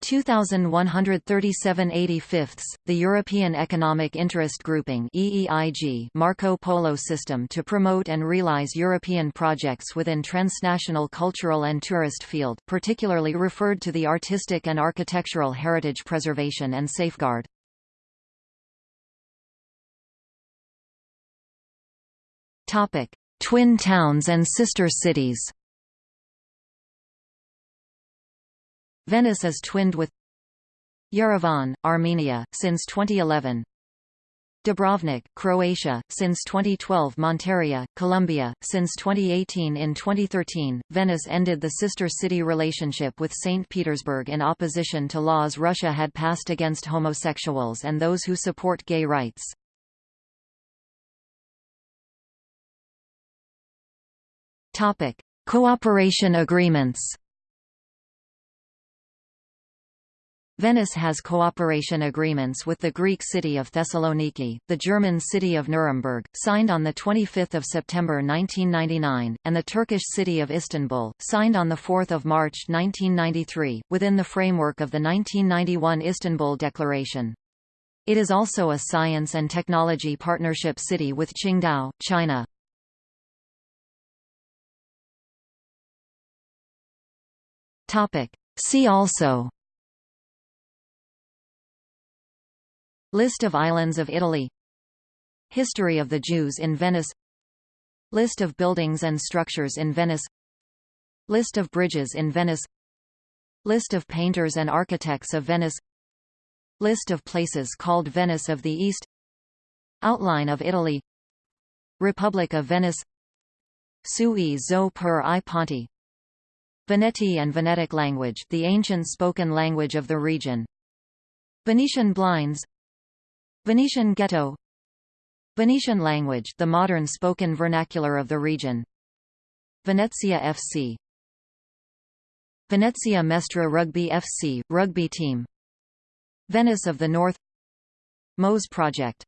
2137 85 the European Economic Interest Grouping EEIG Marco Polo system to promote and realize European projects within transnational cultural and tourist field particularly referred to the artistic and architectural heritage preservation and safeguard. Twin towns and sister cities Venice is twinned with Yerevan, Armenia, since 2011 Dubrovnik, Croatia, since 2012 Monteria, Colombia, since 2018 In 2013, Venice ended the sister city relationship with St. Petersburg in opposition to laws Russia had passed against homosexuals and those who support gay rights. Cooperation agreements Venice has cooperation agreements with the Greek city of Thessaloniki, the German city of Nuremberg, signed on 25 September 1999, and the Turkish city of Istanbul, signed on 4 March 1993, within the framework of the 1991 Istanbul Declaration. It is also a science and technology partnership city with Qingdao, China. See also. List of islands of Italy. History of the Jews in Venice. List of buildings and structures in Venice. List of bridges in Venice. List of painters and architects of Venice. List of places called Venice of the East. Outline of Italy. Republic of Venice. Sui zo per i ponti Veneti and Venetic language the ancient spoken language of the region. Venetian blinds. Venetian ghetto. Venetian language the modern spoken vernacular of the region. Venezia FC Venezia Mestre Rugby FC, rugby team. Venice of the North. MOSE project